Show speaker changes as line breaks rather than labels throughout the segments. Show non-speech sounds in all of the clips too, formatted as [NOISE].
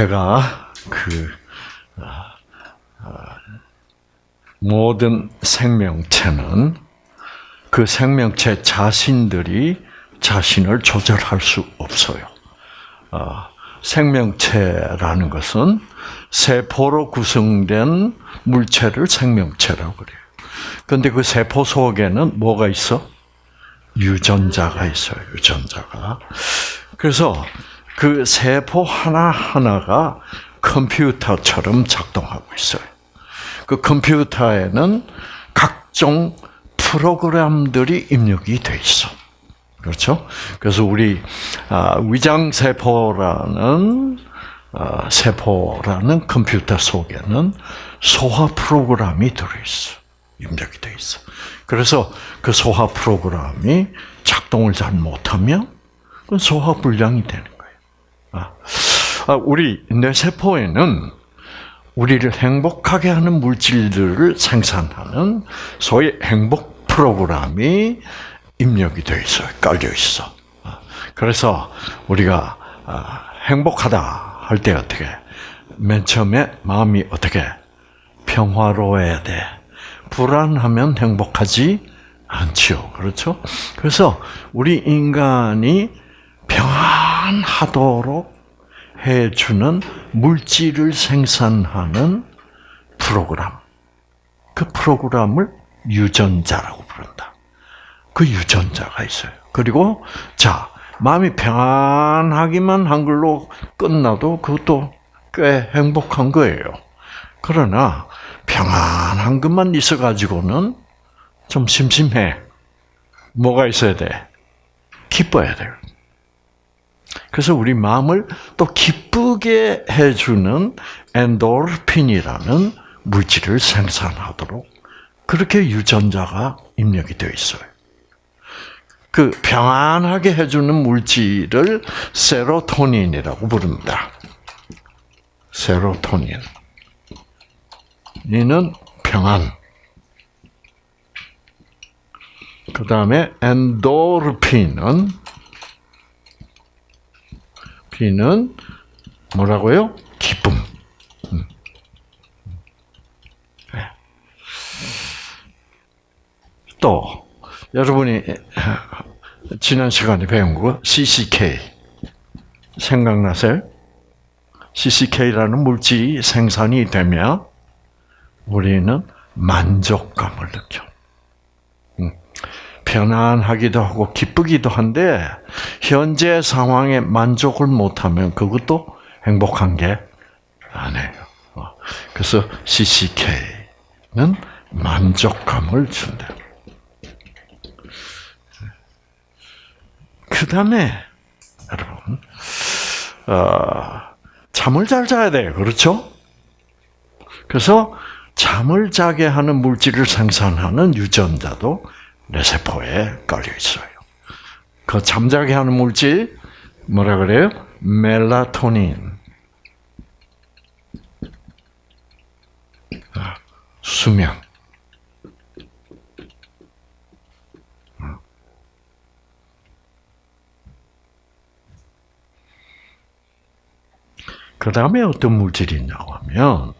제가 그 모든 생명체는 그 생명체 자신들이 자신을 조절할 수 없어요. 어, 생명체라는 것은 세포로 구성된 물체를 생명체라고 그래요. 그런데 그 세포 속에는 뭐가 있어? 유전자가 있어요. 유전자가. 그래서 그 세포 하나하나가 컴퓨터처럼 작동하고 있어요. 그 컴퓨터에는 각종 프로그램들이 입력이 돼 있어. 그렇죠? 그래서 우리 아, 위장 세포라는 아, 세포라는 컴퓨터 속에는 소화 프로그램이 들어 있어. 입력이 돼 있어. 그래서 그 소화 프로그램이 작동을 잘 못하면 그 소화 불량이 되는 우리 뇌 세포에는 우리를 행복하게 하는 물질들을 생산하는 소위 행복 프로그램이 입력이 되어 있어요. 깔려 있어. 그래서 우리가 아, 행복하다 할 때 어떻게? 맨 처음에 마음이 어떻게? 평화로워야 돼. 불안하면 행복하지 않죠. 그렇죠? 그래서 우리 인간이 평안하도록 해주는 물질을 생산하는 프로그램. 그 프로그램을 유전자라고 부른다. 그 유전자가 있어요. 그리고 자 마음이 평안하기만 한 걸로 끝나도 그것도 꽤 행복한 거예요. 그러나 평안한 것만 있어 가지고는 좀 심심해. 뭐가 있어야 돼? 기뻐야 돼요. 그래서 우리 마음을 또 기쁘게 해주는 엔도르핀이라는 물질을 생산하도록 그렇게 유전자가 입력이 되어 있어요. 그 평안하게 해주는 물질을 세로토닌이라고 부릅니다. 세로토닌. 이는 평안. 그 다음에 엔도르핀은 피는 뭐라고요? 기쁨. 음. 네. 또 여러분이 [LAUGHS] 지난 시간에 배운 거 CCK 생각나세요? CCK라는 물질이 생산이 되면 우리는 만족감을 느껴. 음. 편안하기도 하고 기쁘기도 한데 현재 상황에 만족을 못하면 그것도 행복한 게 아니에요. 어. 그래서 CCK는 만족감을 준다. 그 다음에 여러분 어, 잠을 잘 자야 돼요. 그렇죠? 그래서 잠을 자게 하는 물질을 생산하는 유전자도 뇌세포에 깔려 있어요. 그 잠자게 하는 물질 뭐라 그래요? 멜라토닌. 아, 수면. 그 다음에 어떤 물질이 있냐고 하면,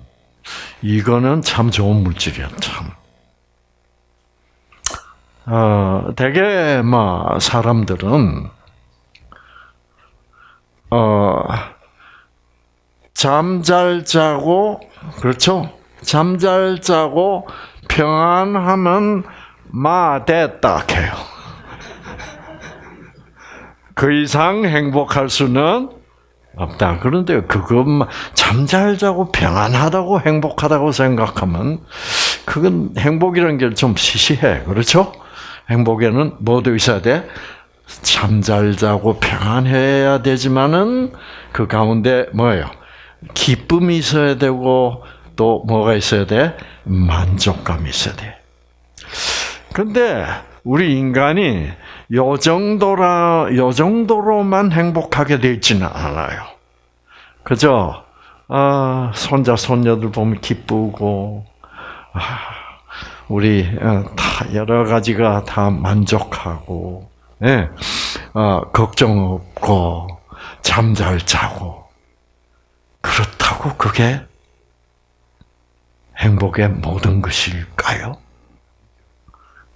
이거는 참 좋은 물질이야, 참. 어, 대개, 뭐, 사람들은, 어, 잠 잘 자고, 그렇죠? 잠 잘 자고, 평안하면, 마, 됐다, 해요. [LAUGHS] 그 이상 행복할 수는 없다. 그런데 그것만 잠잘 자고 평안하다고 행복하다고 생각하면 그건 행복이라는 게 좀 시시해. 그렇죠? 행복에는 뭐도 있어야 돼? 잠 잘 자고 평안해야 되지만은 그 가운데 뭐예요? 기쁨이 있어야 되고 또 뭐가 있어야 돼? 만족감이 있어야 돼. 근데 우리 인간이 요 정도라, 요 정도로만 행복하게 되어 있지는 않아요. 그죠? 아, 손자, 손녀들 보면 기쁘고, 아, 우리, 어, 다, 여러 가지가 다 만족하고, 예, 어, 걱정 없고, 잠 잘 자고. 그렇다고 그게 행복의 모든 것일까요?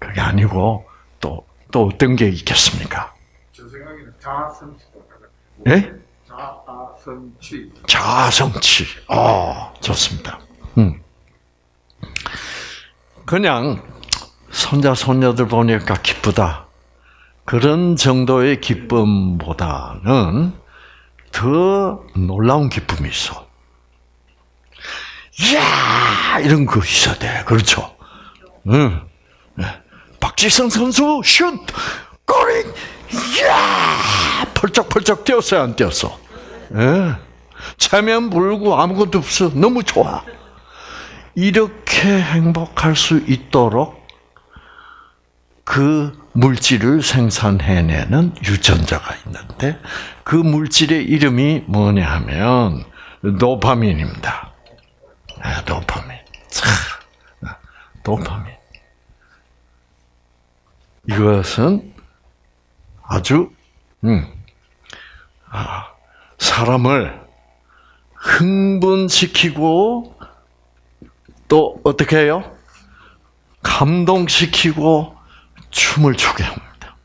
그게 아니고 또, 또 어떤 게 있겠습니까?
제 생각에는 자아성취가
예?
자아성취.
자성치. 어, 좋습니다. 음. 그냥 손자 손녀들 보니까 기쁘다. 그런 정도의 기쁨보다는 더 놀라운 기쁨이 있어. 이야 이런 거 있어야 돼. 그렇죠? 응. 네. 박지성 선수 슛 골이 이야 펄쩍펄쩍 뛰었어요 안 뛰었어? 예. 체면 불고 아무것도 없어. 너무 좋아. 이렇게 행복할 수 있도록 그 물질을 생산해내는 유전자가 있는데 그 물질의 이름이 뭐냐 하면 도파민입니다. 아, 도파민. 참, 아, 도파민. 이것은 아주 음, 아, 사람을 흥분시키고 또 어떻게 해요? 감동시키고 춤을 추게 합니다.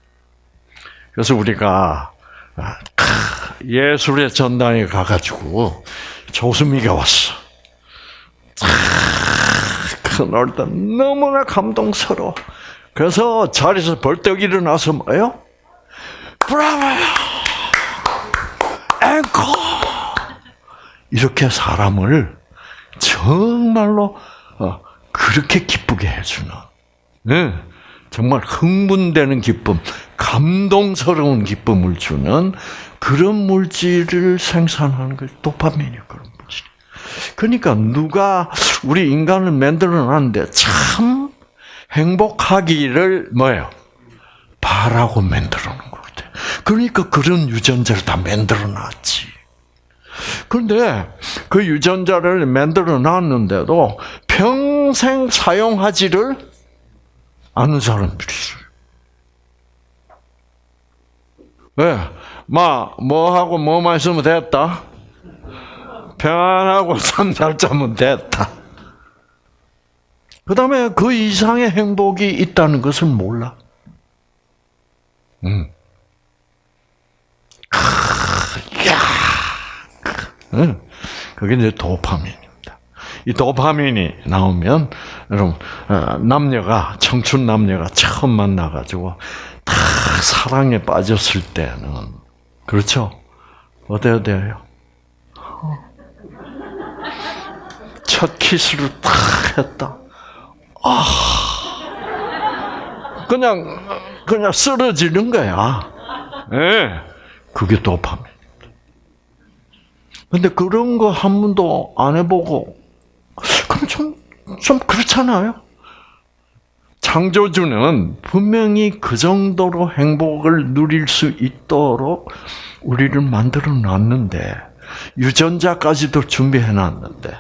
그래서 우리가 아, 예술의 전당에 가가지고 조수미가 왔어. 그날도 너무나 감동스러워. 그래서 자리에서 벌떡 일어나서 뭐요? 브라보! 앵커! 이렇게 사람을 정말로 어, 그렇게 기쁘게 해주는, 네, 정말 흥분되는 기쁨, 감동스러운 기쁨을 주는 그런 물질을 생산하는 게 도파민이에요. 그런 물질. 그러니까 누가 우리 인간을 만들어놨는데 참 행복하기를 뭐예요? 바라고 만들어놓은 것 같아. 그러니까 그런 유전자를 다 만들어놨지. 그런데 그 유전자를 만들어 놨는데도 평생 사용하지를 않는 사람들이 있어요. 왜? 마, 뭐 하고 뭐만 있으면 됐다? 평안하고 [LAUGHS] 잠잘 자면 됐다. 그 다음에 그 이상의 행복이 있다는 것을 몰라. 음. 크, 야, 응. 그게 이제 도파민입니다. 이 도파민이 나오면 여러분 어, 남녀가 청춘 남녀가 처음 만나가지고 다 사랑에 빠졌을 때는 그렇죠? 어때야 돼요? 첫 키스를 탁 했다. 아, 그냥 그냥 쓰러지는 거야. 예, 네. 그게 도파민. 근데 그런 거 한 번도 안 해보고, 그럼 좀, 좀 그렇잖아요? 창조주는 분명히 그 정도로 행복을 누릴 수 있도록 우리를 만들어 놨는데, 유전자까지도 준비해 놨는데,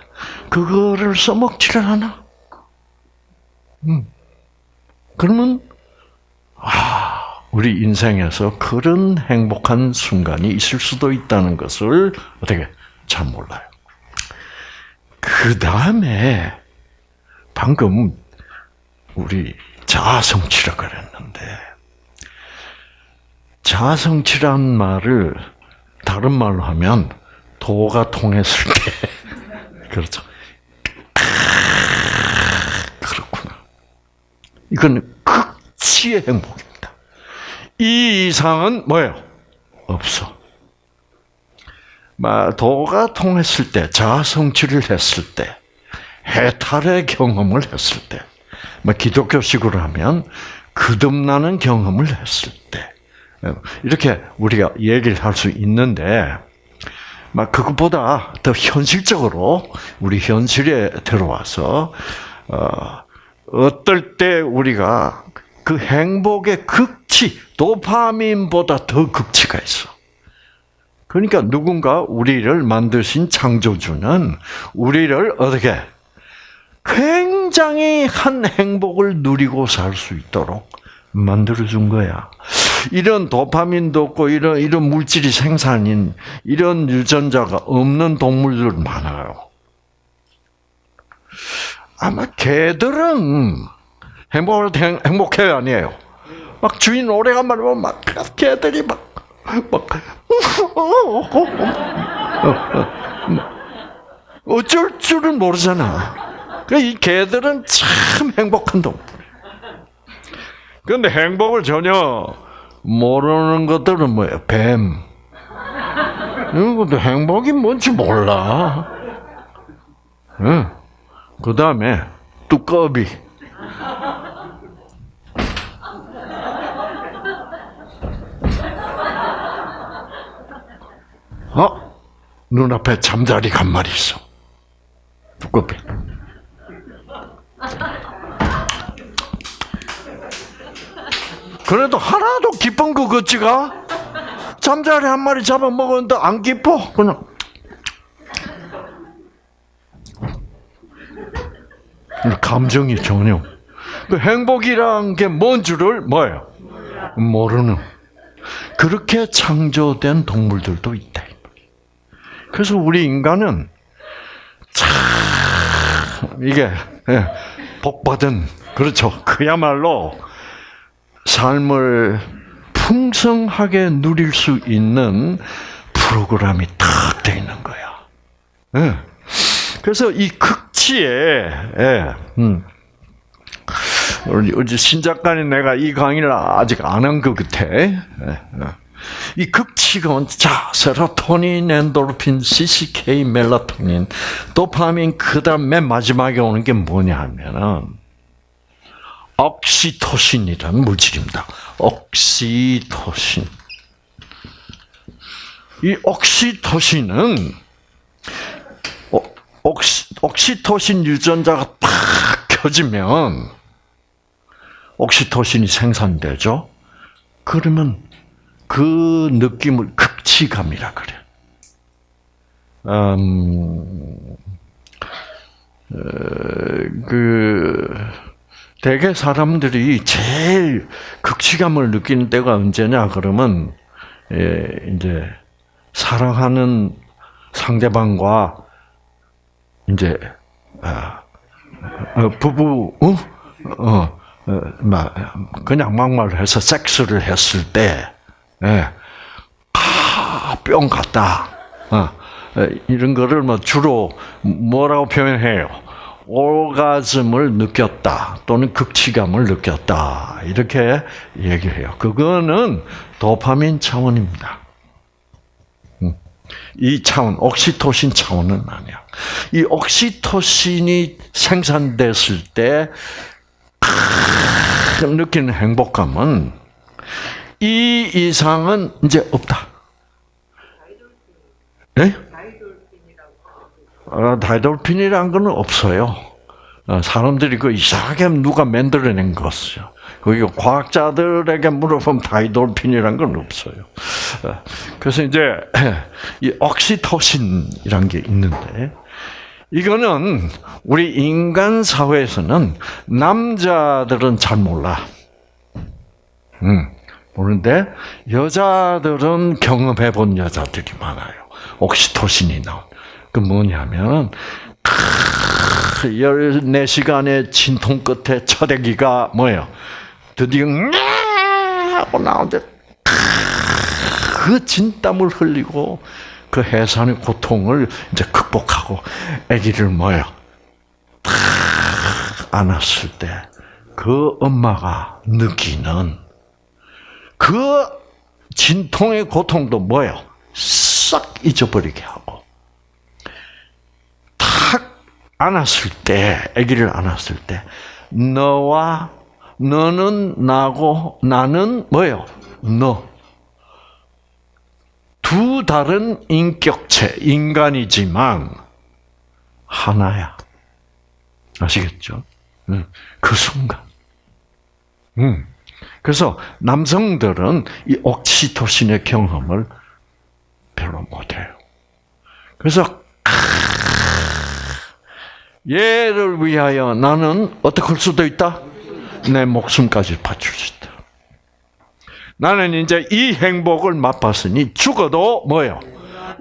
그거를 써먹지를 않아. 음. 그러면, 아, 우리 인생에서 그런 행복한 순간이 있을 수도 있다는 것을 어떻게 잘 몰라요. 그 다음에 방금 우리 자아성취라 그랬는데 자아성취란 말을 다른 말로 하면 도가 통했을 때 [LAUGHS] 그렇죠. 그렇구나. 이건 극치의 행복입니다. 이 이상은 뭐예요? 없어. 도가 통했을 때, 자성취를 했을 때, 해탈의 경험을 했을 때, 뭐 기독교식으로 하면 거듭나는 경험을 했을 때, 이렇게 우리가 얘기를 할 수 있는데, 막 그것보다 더 현실적으로 우리 현실에 들어와서 어, 어떨 때 우리가 그 행복의 극치, 도파민보다 더 극치가 있어. 그러니까 누군가 우리를 만드신 창조주는 우리를 어떻게 굉장히 한 행복을 누리고 살 수 있도록 만들어 준 거야. 이런 도파민도 없고 이런 이런 물질이 생산인 이런 유전자가 없는 동물들 많아요. 아마 개들은 행복을 행- 행복해요 아니에요? 막 주인 오래간만에 막 개들이 막 막 어쩔 줄은 모르잖아. 그이 개들은 참 행복한 동물. 근데 행복을 전혀 모르는 것들은 뭐예요? 뱀. 이런 것도 행복이 뭔지 몰라. 응. 그 다음에 두꺼비. 어? 눈앞에 잠자리가 한 마리 있어. 두꺼비. 그래도 하나도 기쁜 거 같지가? 잠자리 한 마리 잡아먹었는데 안 기뻐? 그냥. 감정이 전혀. 그 행복이란 게 뭔 줄을 뭐예요? 모르는. 그렇게 창조된 동물들도 있다. 그래서 우리 인간은 참 이게 예, 복받은 그렇죠. 그야말로 삶을 풍성하게 누릴 수 있는 프로그램이 탁돼 있는 거야. 예. 그래서 이 극치에 예, 음, 우리 우리 신 작가님 내가 이 강의를 아직 안 한 것 같아. 이 극치가 자 세로토닌, 엔도르핀, CCK, 멜라토닌, 도파민 그다음 맨 마지막에 오는 게 뭐냐 하면은 옥시토신이라는 물질입니다. 옥시토신. 이 옥시토신은 어, 옥시, 옥시토신 유전자가 탁 켜지면 옥시토신이 생산되죠. 그러면 그 느낌을 극치감이라 그래. 음, 어, 그 대개 사람들이 제일 극치감을 느끼는 때가 언제냐 그러면 예, 이제 사랑하는 상대방과 이제 아, 어, 부부 어? 어, 어, 막 그냥 막말해서 섹스를 했을 때 예. 아, 뿅 갔다. 어, 이런 거를 뭐 주로 뭐라고 표현해요? 오가즘을 느꼈다 또는 극치감을 느꼈다 이렇게 얘기해요. 그거는 도파민 차원입니다. 음. 이 차원, 옥시토신 차원은 아니야. 이 옥시토신이 생산됐을 때 느끼는 행복감은 이 이상은 이제 없다. 네? 어, 다이돌핀이라는 건 없어요. 어, 사람들이 그 이상하게 누가 만들어낸 것이요. 그게 과학자들에게 물어보면 다이돌핀이라는 건 없어요. 어, 그래서 이제 [CLEARS THROAT] 이 옥시토신이란 게 있는데 이거는 우리 인간 사회에서는 남자들은 잘 몰라. 음. 모르는데 여자들은 경험해 본 여자들이 많아요. 옥시토신이 나온. 그 뭐냐면 14시간의 진통 끝에 첫 아기가 뭐예요? 드디어 하고 나오는데 그 진땀을 흘리고 그 해산의 고통을 이제 극복하고 아기를 뭐예요? 안았을 때 그 엄마가 느끼는 그 진통의 고통도 뭐예요? 싹 잊어버리게 하고 탁 안았을 때, 아기를 안았을 때 너와 너는 나고 나는 뭐예요? 너. 두 다른 인격체, 인간이지만 하나야. 아시겠죠? 그 순간. 음. 그래서 남성들은 이 옥시토신의 경험을 별로 못해요. 그래서 얘를 위하여 나는 어떻게 할 수도 있다? 내 목숨까지 바칠 수 있다. 나는 이제 이 행복을 맛봤으니 죽어도 뭐요?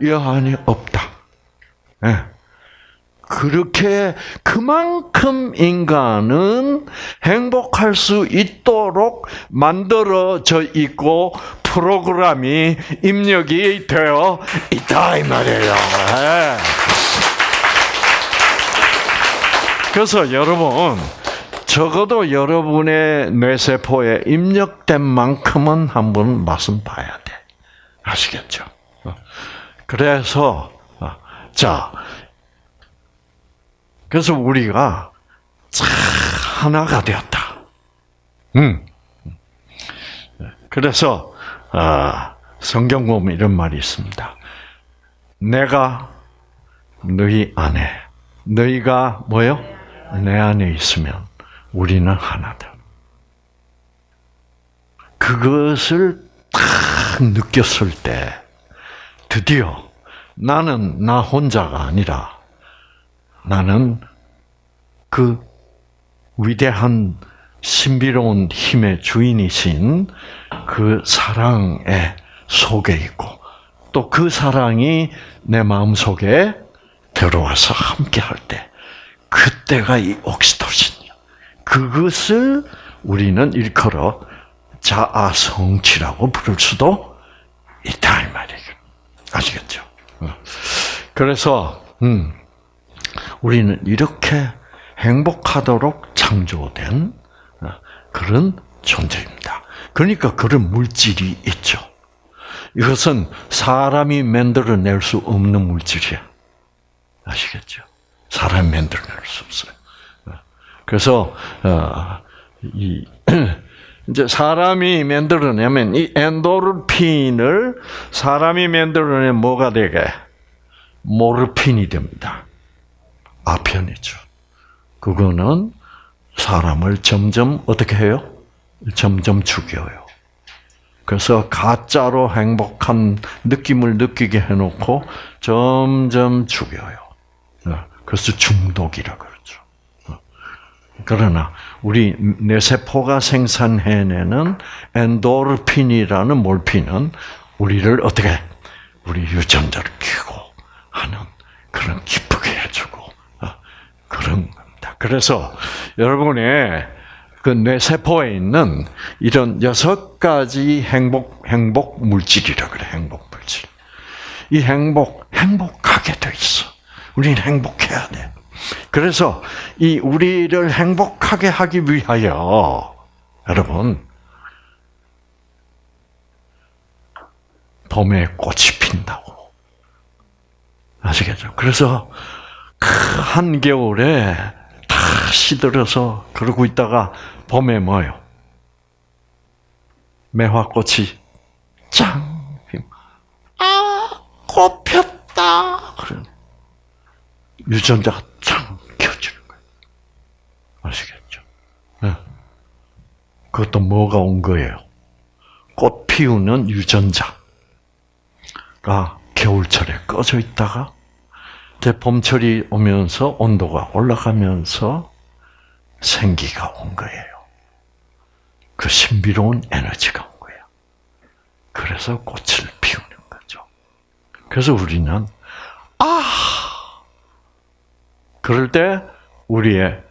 여한이 없다. 예. 그렇게 그만큼 인간은 행복할 수 있도록 만들어져 있고 프로그램이 입력이 되어 있다 이 말이에요. 예. 그래서 여러분 적어도 여러분의 뇌세포에 입력된 만큼은 한번 맛은 봐야 돼. 아시겠죠? 어. 그래서 어, 자 그래서 우리가 참 하나가 되었다. 음. 그래서 아, 성경 보면 이런 말이 있습니다. 내가 너희 안에, 너희가 뭐요? 내 안에 있으면 우리는 하나다. 그것을 딱 느꼈을 때 드디어 나는 나 혼자가 아니라 나는 그 위대한 신비로운 힘의 주인이신 그 사랑의 속에 있고 또 그 사랑이 내 마음 속에 들어와서 함께 할 때 그때가 이 옥시토신이야. 그것을 우리는 일컬어 자아 성취라고 부를 수도 있다 이 말이에요. 아시겠죠? 어. 그래서 음, 우리는 이렇게 행복하도록 창조된 어, 그런 존재입니다. 그러니까 그런 물질이 있죠. 이것은 사람이 만들어낼 수 없는 물질이야. 아시겠죠? 사람이 만들어낼 수 없어요. 어, 그래서 어, 이 [CLEARS THROAT] 이제 사람이 만들어내면 이 엔도르핀을 사람이 만들어내면 뭐가 되게 모르핀이 됩니다. 아편이죠. 그거는 사람을 점점 어떻게 해요? 점점 죽여요. 그래서 가짜로 행복한 느낌을 느끼게 해놓고 점점 죽여요. 어, 그래서 중독이라 그러죠. 어. 그러나 우리 뇌세포가 생산해내는 엔도르핀이라는 몰핀은 우리를 어떻게 우리 유전자를 키고 하는 그런 기쁘게 그런 겁니다. 그래서 여러분의 그 뇌세포에 있는 이런 여섯 가지 행복 행복 물질이라 그래 행복 물질. 이 행복 행복하게 돼 있어. 우리는 행복해야 돼. 그래서 이 우리를 행복하게 하기 위하여 여러분 봄에 꽃이 핀다고 아시겠죠? 그래서 그 한겨울에 다 시들어서 그러고 있다가 봄에 뭐요? 매화꽃이 짱! 아, 꽃 폈다! 그래. 유전자가 짱 켜지는 거예요. 아시겠죠? 네. 그것도 뭐가 온 거예요? 꽃 피우는 유전자가 겨울철에 꺼져 있다가 봄철이 오면서 온도가 올라가면서 생기가 온 거예요. 그 신비로운 에너지가 온 거예요. 그래서 꽃을 피우는 거죠. 그래서 우리는 아 그럴 때 우리의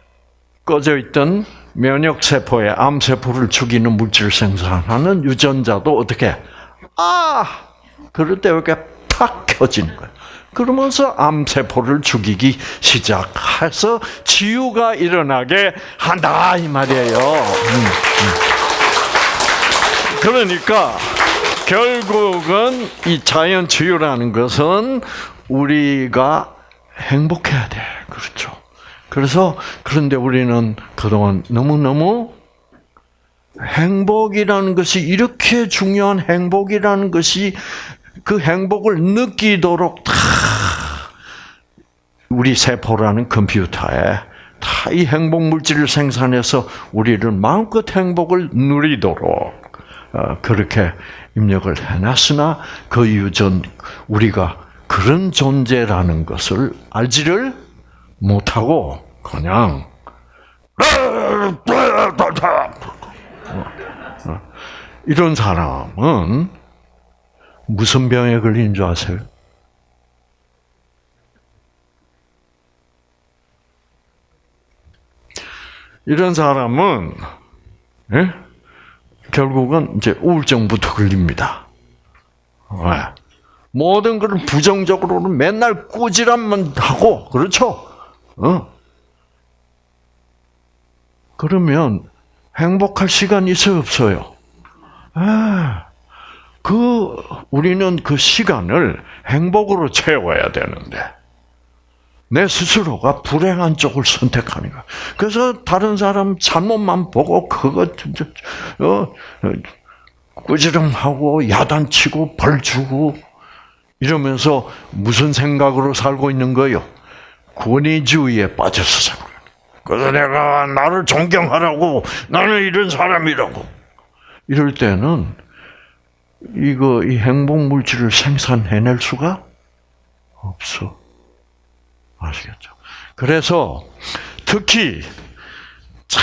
꺼져 있던 면역 세포의 암 세포를 죽이는 물질 생산하는 유전자도 어떻게 아 그럴 때 이렇게 탁 켜지는 거예요. 그러면서 암세포를 죽이기 시작해서 치유가 일어나게 한다 이 말이에요. 음, 음. 그러니까 결국은 이 자연 치유라는 것은 우리가 행복해야 돼. 그렇죠. 그래서 그런데 우리는 그동안 너무너무 행복이라는 것이 이렇게 중요한 행복이라는 것이 그 행복을 느끼도록 다 우리 세포라는 컴퓨터에 다 이 행복 물질을 생산해서 우리를 마음껏 행복을 누리도록 어, 그렇게 입력을 해놨으나 그 유전 우리가 그런 존재라는 것을 알지를 못하고 그냥 이런 사람은 무슨 병에 걸린 줄 아세요? 이런 사람은 예? 결국은 이제 우울증부터 걸립니다. 왜? 모든 걸 부정적으로는 맨날 꾸지람만 하고 그렇죠? 어? 그러면 행복할 시간이 있어요, 없어요? 아, 그 우리는 그 시간을 행복으로 채워야 되는데 내 스스로가 불행한 쪽을 선택하는 거야. 그래서 다른 사람 잘못만 보고 그거 어, 어, 꾸지람하고 야단치고 벌 주고 이러면서 무슨 생각으로 살고 있는 거요? 권위주의에 빠져서 살고 있는 거예요. 그래서 내가 나를 존경하라고 나는 이런 사람이라고 이럴 때는 이거 이 행복 물질을 생산해낼 수가 없어. 아시겠죠? 그래서 특히 차,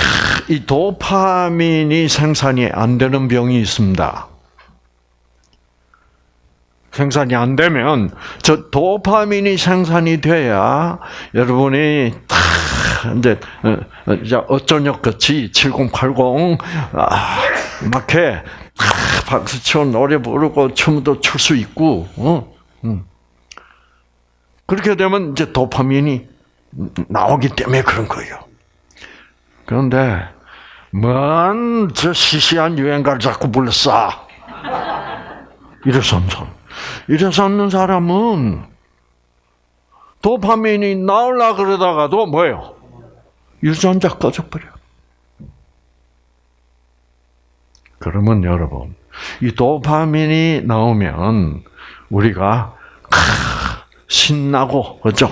이 도파민이 생산이 안 되는 병이 있습니다. 생산이 안 되면 저 도파민이 생산이 돼야 여러분이 탁 이제 어, 이제 어쩌녁 같이 7080 아, 막해 박수 치고 노래 부르고 춤도 출 수 있고 어? 음. 그렇게 되면 이제 도파민이 나오기 때문에 그런 거예요. 그런데 뭔저 시시한 유행가를 자꾸 불렀어. 이래서 없는. 이래서 없는 사람은 도파민이 나올라 그러다가도 뭐예요? 유전자 꺼져버려. 그러면 여러분, 이 도파민이 나오면 우리가 신나고 그죠?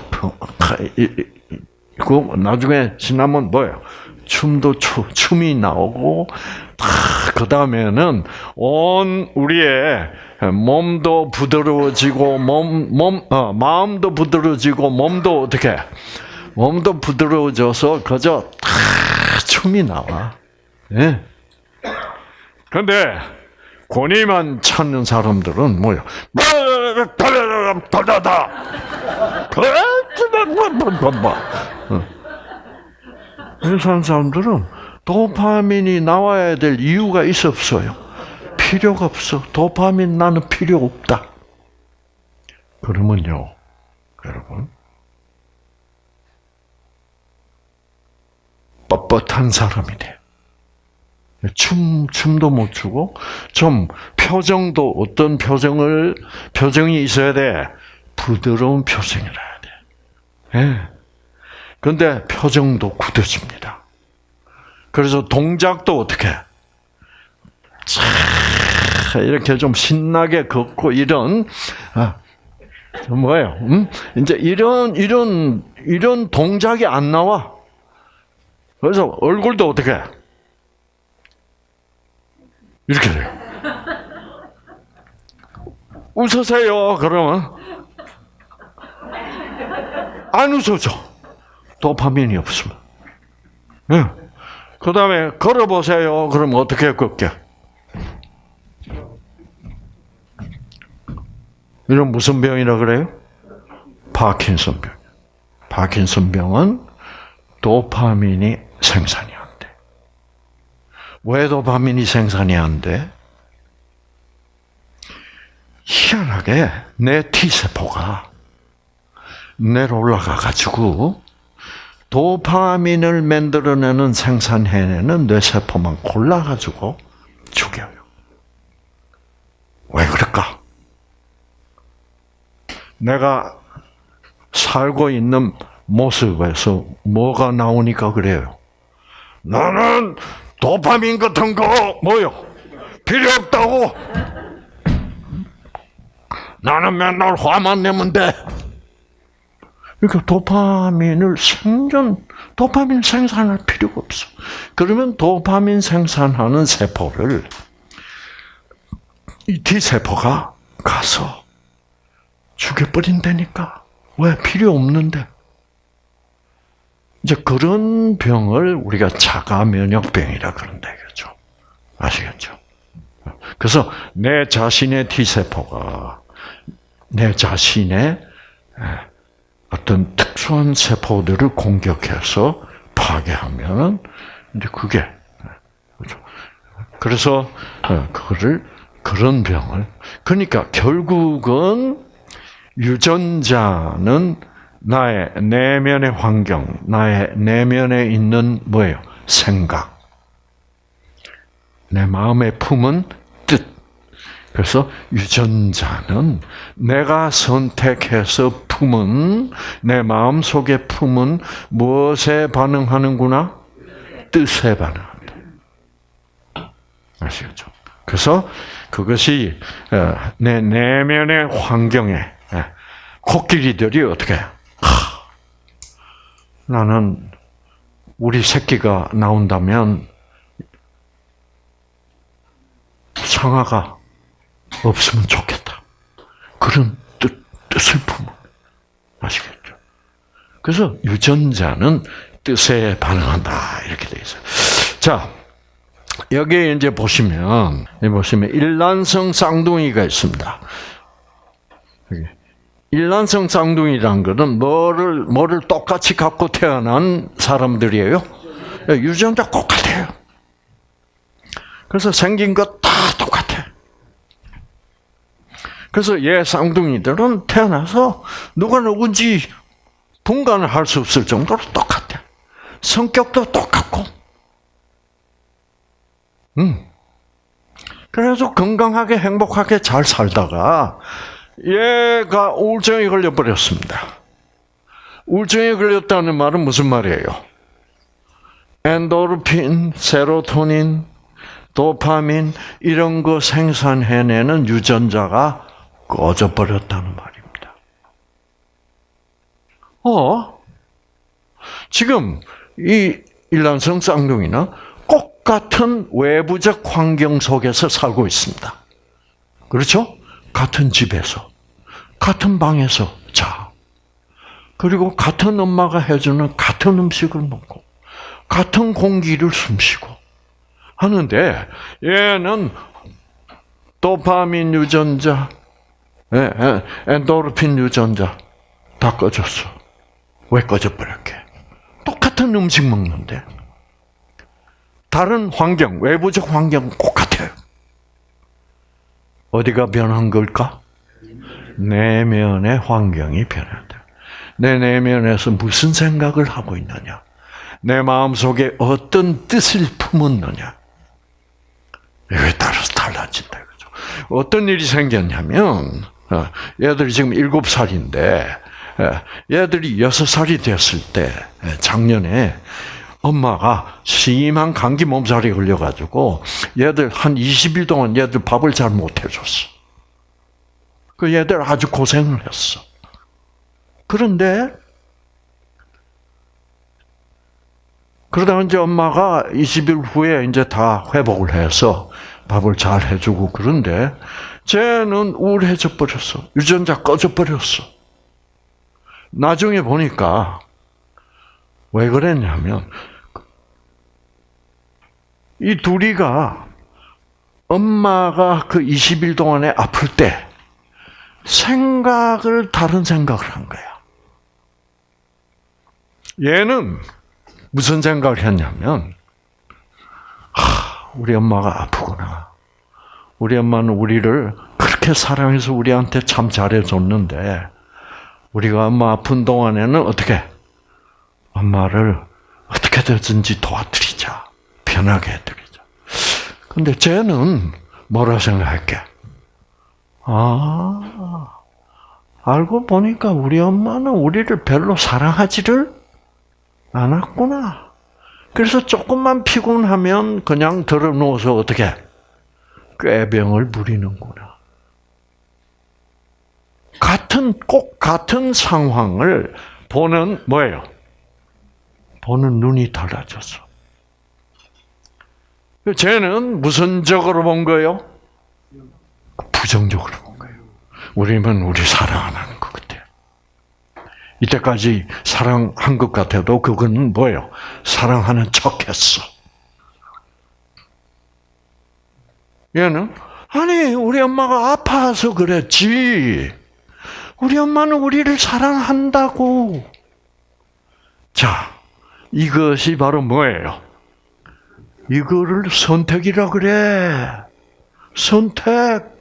그 나중에 신나면 뭐예요? 춤도 추, 춤이 나오고 그 다음에는 온 우리의 몸도 부드러워지고 몸, 몸, 어, 마음도 부드러워지고 몸도 어떻게? 몸도 부드러워져서 그저 다 춤이 나와. 예. 근데 권위만 찾는 사람들은 뭐야? 다다다. 그래서 사람들은 도파민이 나와야 될 이유가 있어 없어요? 필요가 없어. 도파민 나는 필요 없다. 그러면요, 여러분. 뻣뻣한 사람이 돼. 춤, 춤도 못 추고, 좀, 표정도 어떤 표정을, 표정이 있어야 돼. 부드러운 표정이라 해야 돼. 예. 근데 표정도 굳어집니다. 그래서 동작도 어떻게? 차, 이렇게 좀 신나게 걷고 이런, 아, 뭐예요? 음? 이제 이런, 이런, 이런 동작이 안 나와. 그래서 얼굴도 어떻게? 이렇게 돼요. 웃으세요, 그러면. 안 웃어져. 도파민이 없으면. 네. 그 다음에 걸어보세요. 그럼 어떻게 걷게? 이런 무슨 병이라 그래요? 파킨슨 병. 파킨슨 병은 도파민이 생산이. 왜 도파민이 생산이 안 돼? 희한하게 내 T세포가 내려 올라가 가지고 도파민을 만들어내는 생산해내는 뇌세포만 골라가지고 죽여요. 왜 그럴까? 내가 살고 있는 모습에서 뭐가 나오니까 그래요. 나는 도파민 같은 거 뭐요? 필요 없다고. 나는 맨날 화만 내면 돼. 그러니까 도파민을 생존, 도파민 생산할 필요가 없어. 그러면 도파민 생산하는 세포를 이 T세포가 가서 죽여버린다니까. 왜? 필요 없는데. 이제 그런 병을 우리가 자가 면역병이라 그런다 이거죠. 아시겠죠? 그래서 내 자신의 T세포가 내 자신의 어떤 특수한 세포들을 공격해서 파괴하면 이제 그게 그렇죠. 그래서 어, 그거를 그런 병을 그러니까 결국은 유전자는 나의 내면의 환경, 나의 내면에 있는 뭐예요? 생각. 내 마음에 품은 뜻. 그래서 유전자는 내가 선택해서 품은 내 마음 속에 품은 무엇에 반응하는구나? 뜻에 반응한다. 아시겠죠? 그래서 그것이 어, 내 내면의 환경에 예, 코끼리들이 어떻게 하, 나는 우리 새끼가 나온다면 상아가 없으면 좋겠다. 그런 뜻, 뜻을 품어. 아시겠죠? 그래서 유전자는 뜻에 반응한다. 이렇게 돼 있어요. 자, 여기에 이제 보시면, 보시면 일란성 쌍둥이가 있습니다. 여기. 일란성 쌍둥이란 것은 뭐를, 뭐를 똑같이 갖고 태어난 사람들이에요? 유전자 똑같아요. 그래서 생긴 것 다 똑같아. 그래서 얘 쌍둥이들은 태어나서 누가 누군지 분간을 할 수 없을 정도로 똑같아. 성격도 똑같고. 음. 그래서 건강하게 행복하게 잘 살다가 얘가 우울증에 걸려버렸습니다. 우울증에 걸렸다는 말은 무슨 말이에요? 엔도르핀, 세로토닌, 도파민 이런 거 생산해내는 유전자가 꺼져버렸다는 말입니다. 어? 지금 이 일란성 쌍둥이는 똑같은 외부적 환경 속에서 살고 있습니다. 그렇죠? 같은 집에서, 같은 방에서 자. 그리고 같은 엄마가 해주는 같은 음식을 먹고, 같은 공기를 숨쉬고 하는데 얘는 도파민 유전자, 예, 예, 엔도르핀 유전자 다 꺼졌어. 왜 꺼져버렸게? 똑같은 음식 먹는데 다른 환경, 외부적 환경 똑같아요. 어디가 변한 걸까? 내면의 환경이 변한다. 내 내면에서 무슨 생각을 하고 있느냐? 내 마음 속에 어떤 뜻을 품었느냐? 이거에 따라서 달라진다. 그죠? 어떤 일이 생겼냐면, 어, 얘들이 지금 일곱 살인데, 얘들이 여섯 살이 됐을 때, 작년에, 엄마가 심한 감기 몸살이 걸려가지고, 얘들 한 20일 동안 얘들 밥을 잘 못 해줬어. 그 얘들 아주 고생을 했어. 그런데, 그러다 이제 엄마가 20일 후에 이제 다 회복을 해서 밥을 잘 해주고 그런데 쟤는 우울해져 버렸어. 유전자 꺼져 버렸어. 나중에 보니까 왜 그랬냐면 이 둘이가 엄마가 그 20일 동안에 아플 때 생각을 다른 생각을 한 거야. 얘는 무슨 생각을 했냐면, 하, 우리 엄마가 아프구나. 우리 엄마는 우리를 그렇게 사랑해서 우리한테 참 잘해줬는데, 우리가 엄마 아픈 동안에는 어떻게? 엄마를 어떻게든지 도와드리자. 편하게 해드리자. 근데 쟤는 뭐라 생각할게? 아, 알고 보니까 우리 엄마는 우리를 별로 사랑하지를 않았구나. 그래서 조금만 피곤하면 그냥 들어 누워서 어떻게 꾀병을 부리는구나. 같은 꼭 같은 상황을 보는 뭐예요? 보는 눈이 달라졌어. 쟤는 무슨 적으로 본 거예요? 부정적으로 본 거예요. 우리는 우리 사랑 안 하는 것 같아요. 이때까지 사랑한 것 같아도 그거는 뭐예요? 사랑하는 척 했어. 얘는 아니, 우리 엄마가 아파서 그랬지. 우리 엄마는 우리를 사랑한다고. 자, 이것이 바로 뭐예요? 이거를 선택이라 그래. 선택.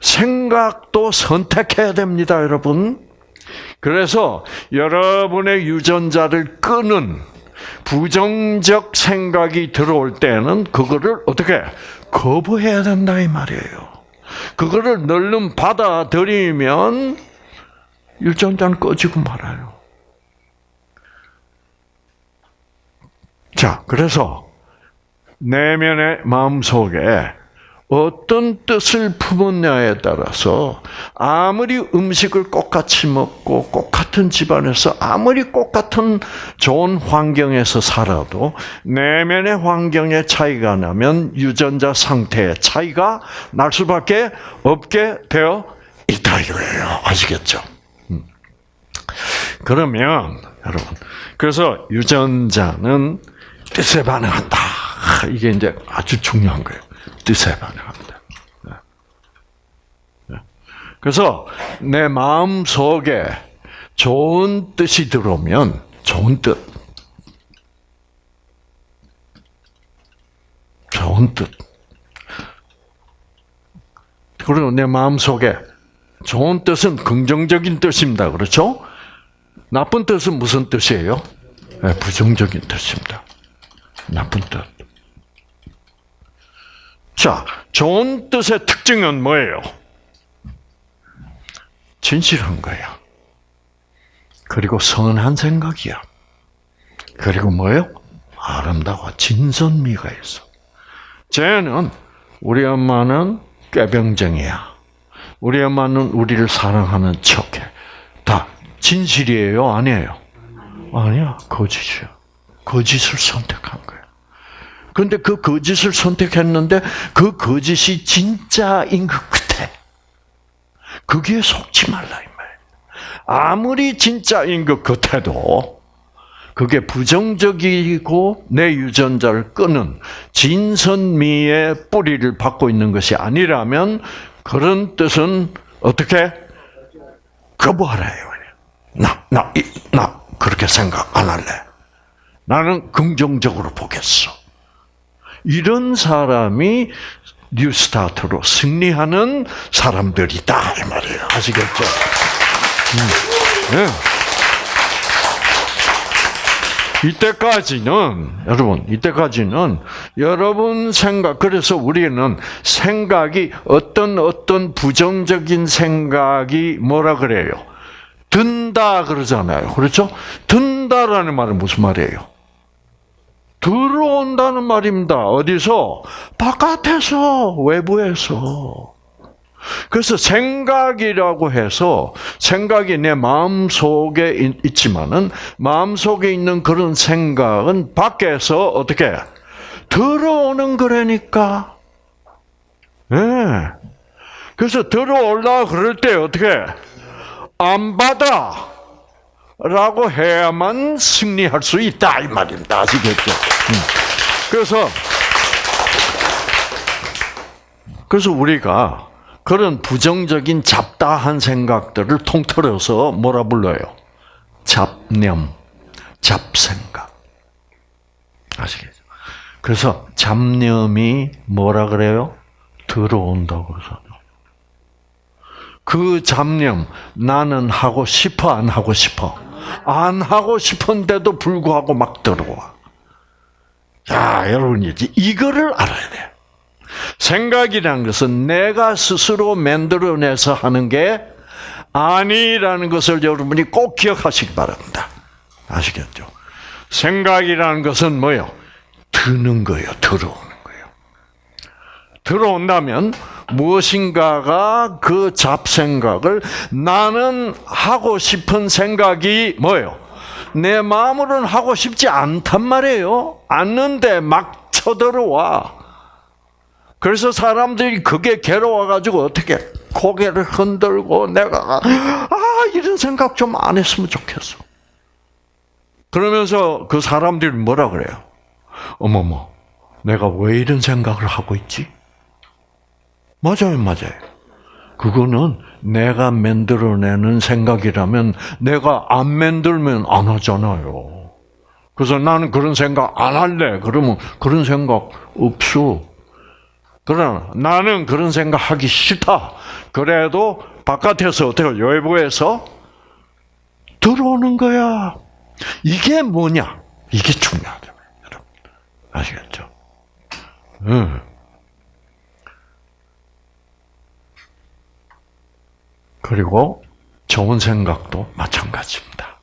생각도 선택해야 됩니다, 여러분. 그래서 여러분의 유전자를 끄는 부정적 생각이 들어올 때는 그거를 어떻게 거부해야 된다 이 말이에요. 그거를 널름 받아들이면 유전자는 꺼지고 말아요. 자, 그래서 내면의 마음 속에 어떤 뜻을 품었냐에 따라서 아무리 음식을 똑같이 먹고 똑 같은 집안에서 아무리 똑 같은 좋은 환경에서 살아도 내면의 환경에 차이가 나면 유전자 상태의 차이가 날 수밖에 없게 되어 있다 이거예요. 아시겠죠? 음. 그러면 여러분 그래서 유전자는 뜻에 반응한다. 이게 이제 아주 중요한 거예요. 뜻에 반응합니다. 네. 네. 그래서 내 마음 속에 좋은 뜻이 들어오면 좋은 뜻, 좋은 뜻. 그리고 내 마음 속에 좋은 뜻은 긍정적인 뜻입니다. 그렇죠? 나쁜 뜻은 무슨 뜻이에요? 네, 부정적인 뜻입니다. 나쁜 뜻. 자, 좋은 뜻의 특징은 뭐예요? 진실한 거야. 그리고 선한 생각이야. 그리고 뭐예요? 아름다워. 진선미가 있어. 쟤는 우리 엄마는 꾀병쟁이야. 우리 엄마는 우리를 사랑하는 척해. 다 진실이에요? 아니에요? 아니야. 거짓이야. 거짓을 선택한 거야. 근데 그 거짓을 선택했는데 그 거짓이 진짜인 것 같아. 거기에 속지 말라 이 말. 아무리 진짜인 것 같아도 그게 부정적이고 내 유전자를 끄는 진선미의 뿌리를 받고 있는 것이 아니라면 그런 뜻은 어떻게 거부하래요. 나, 나, 나 그렇게 생각 안 할래. 나는 긍정적으로 보겠어. 이런 사람이 뉴스타트로 승리하는 사람들이다 이 말이에요. 아시겠죠? 음. 네. 이때까지는 여러분 이때까지는 여러분 생각 그래서 우리는 생각이 어떤 어떤 부정적인 생각이 뭐라 그래요? 든다 그러잖아요. 그렇죠? 든다라는 말은 무슨 말이에요? 들어온다는 말입니다. 어디서? 바깥에서, 외부에서. 그래서 생각이라고 해서 생각이 내 마음 속에 있지만은 마음 속에 있는 그런 생각은 밖에서 어떻게 들어오는 거라니까. 예. 네. 그래서 들어올라 그럴 때 어떻게 안 받아. 라고 해야만 승리할 수 있다 이 말입니다. 아시겠죠? 음. 그래서 그래서 우리가 그런 부정적인 잡다한 생각들을 통틀어서 뭐라 불러요? 잡념, 잡생각. 아시겠죠? 그래서 잡념이 뭐라 그래요? 들어온다고 해서. 그 잡념, 나는 하고 싶어, 안 하고 싶어? 안 하고 싶은데도 불구하고 막 들어와. 야, 여러분, 이제 이거를 알아야 돼. 생각이라는 것은 내가 스스로 만들어내서 하는 게 아니라는 것을 여러분이 꼭 기억하시기 바랍니다. 아시겠죠? 생각이라는 것은 뭐요? 드는 거예요. 거예요. 들어온다면 무엇인가가 그 잡생각을 나는 하고 싶은 생각이 뭐예요? 내 마음으로는 하고 싶지 않단 말이에요. 않는데 막 쳐들어와. 그래서 사람들이 그게 괴로워가지고 어떻게 고개를 흔들고 내가 아 이런 생각 좀 안 했으면 좋겠어. 그러면서 그 사람들이 뭐라 그래요? 어머머, 내가 왜 이런 생각을 하고 있지? 맞아요, 맞아요. 그거는 내가 만들어내는 생각이라면 내가 안 만들면 안 하잖아요. 그래서 나는 그런 생각 안 할래. 그러면 그런 생각 없어. 그러나 나는 그런 생각 하기 싫다. 그래도 바깥에서 어떻게 외부에서 들어오는 거야. 이게 뭐냐? 이게 중요하다. 여러분. 아시겠죠? 응. 그리고 좋은 생각도 마찬가지입니다.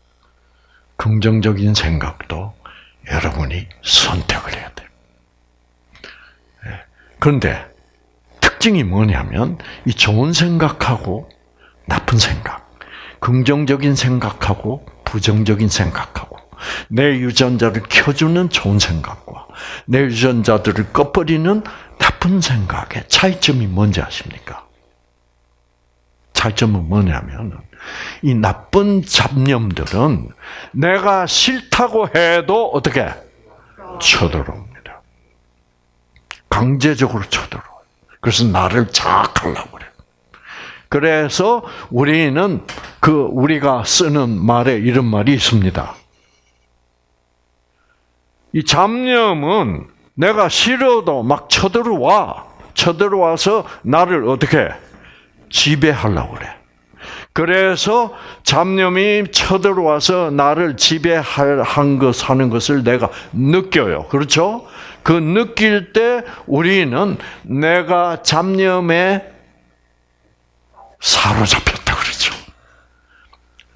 긍정적인 생각도 여러분이 선택을 해야 돼요. 예. 그런데 특징이 뭐냐면 이 좋은 생각하고 나쁜 생각, 긍정적인 생각하고 부정적인 생각하고 내 유전자를 켜주는 좋은 생각과 내 유전자들을 꺼버리는 나쁜 생각의 차이점이 뭔지 아십니까? 차이점은 뭐냐면 이 나쁜 잡념들은 내가 싫다고 해도 어떻게 쳐들어옵니다. 강제적으로 쳐들어와요. 그래서 나를 자학하려고 그래요. 그래서 우리는 그 우리가 쓰는 말에 이런 말이 있습니다. 이 잡념은 내가 싫어도 막 쳐들어와. 쳐들어와서 나를 어떻게 지배하려고 그래. 그래서 잡념이 쳐들어와서 나를 지배한 것, 하는 것을 내가 느껴요. 그렇죠? 그 느낄 때 우리는 내가 잡념에 사로잡혔다 그러죠.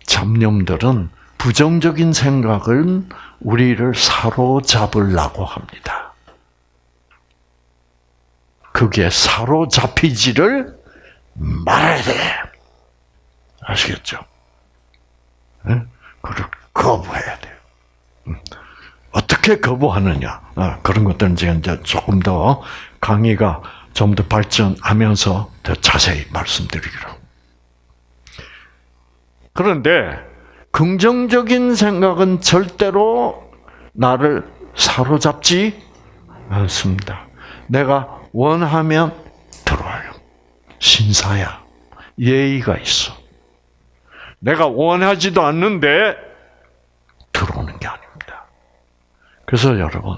잡념들은 부정적인 생각은 우리를 사로잡으려고 합니다. 그게 사로잡히지를 말아야 돼. 아시겠죠? 네? 그걸 거부해야 돼요. 음. 어떻게 거부하느냐? 아, 그런 것들은 제가 이제 조금 더 강의가 좀 더 발전하면서 더 자세히 말씀드리기로. 그런데 긍정적인 생각은 절대로 나를 사로잡지 않습니다. 내가 원하면 들어와요. 신사야. 예의가 있어. 내가 원하지도 않는데 들어오는 게 아닙니다. 그래서 여러분,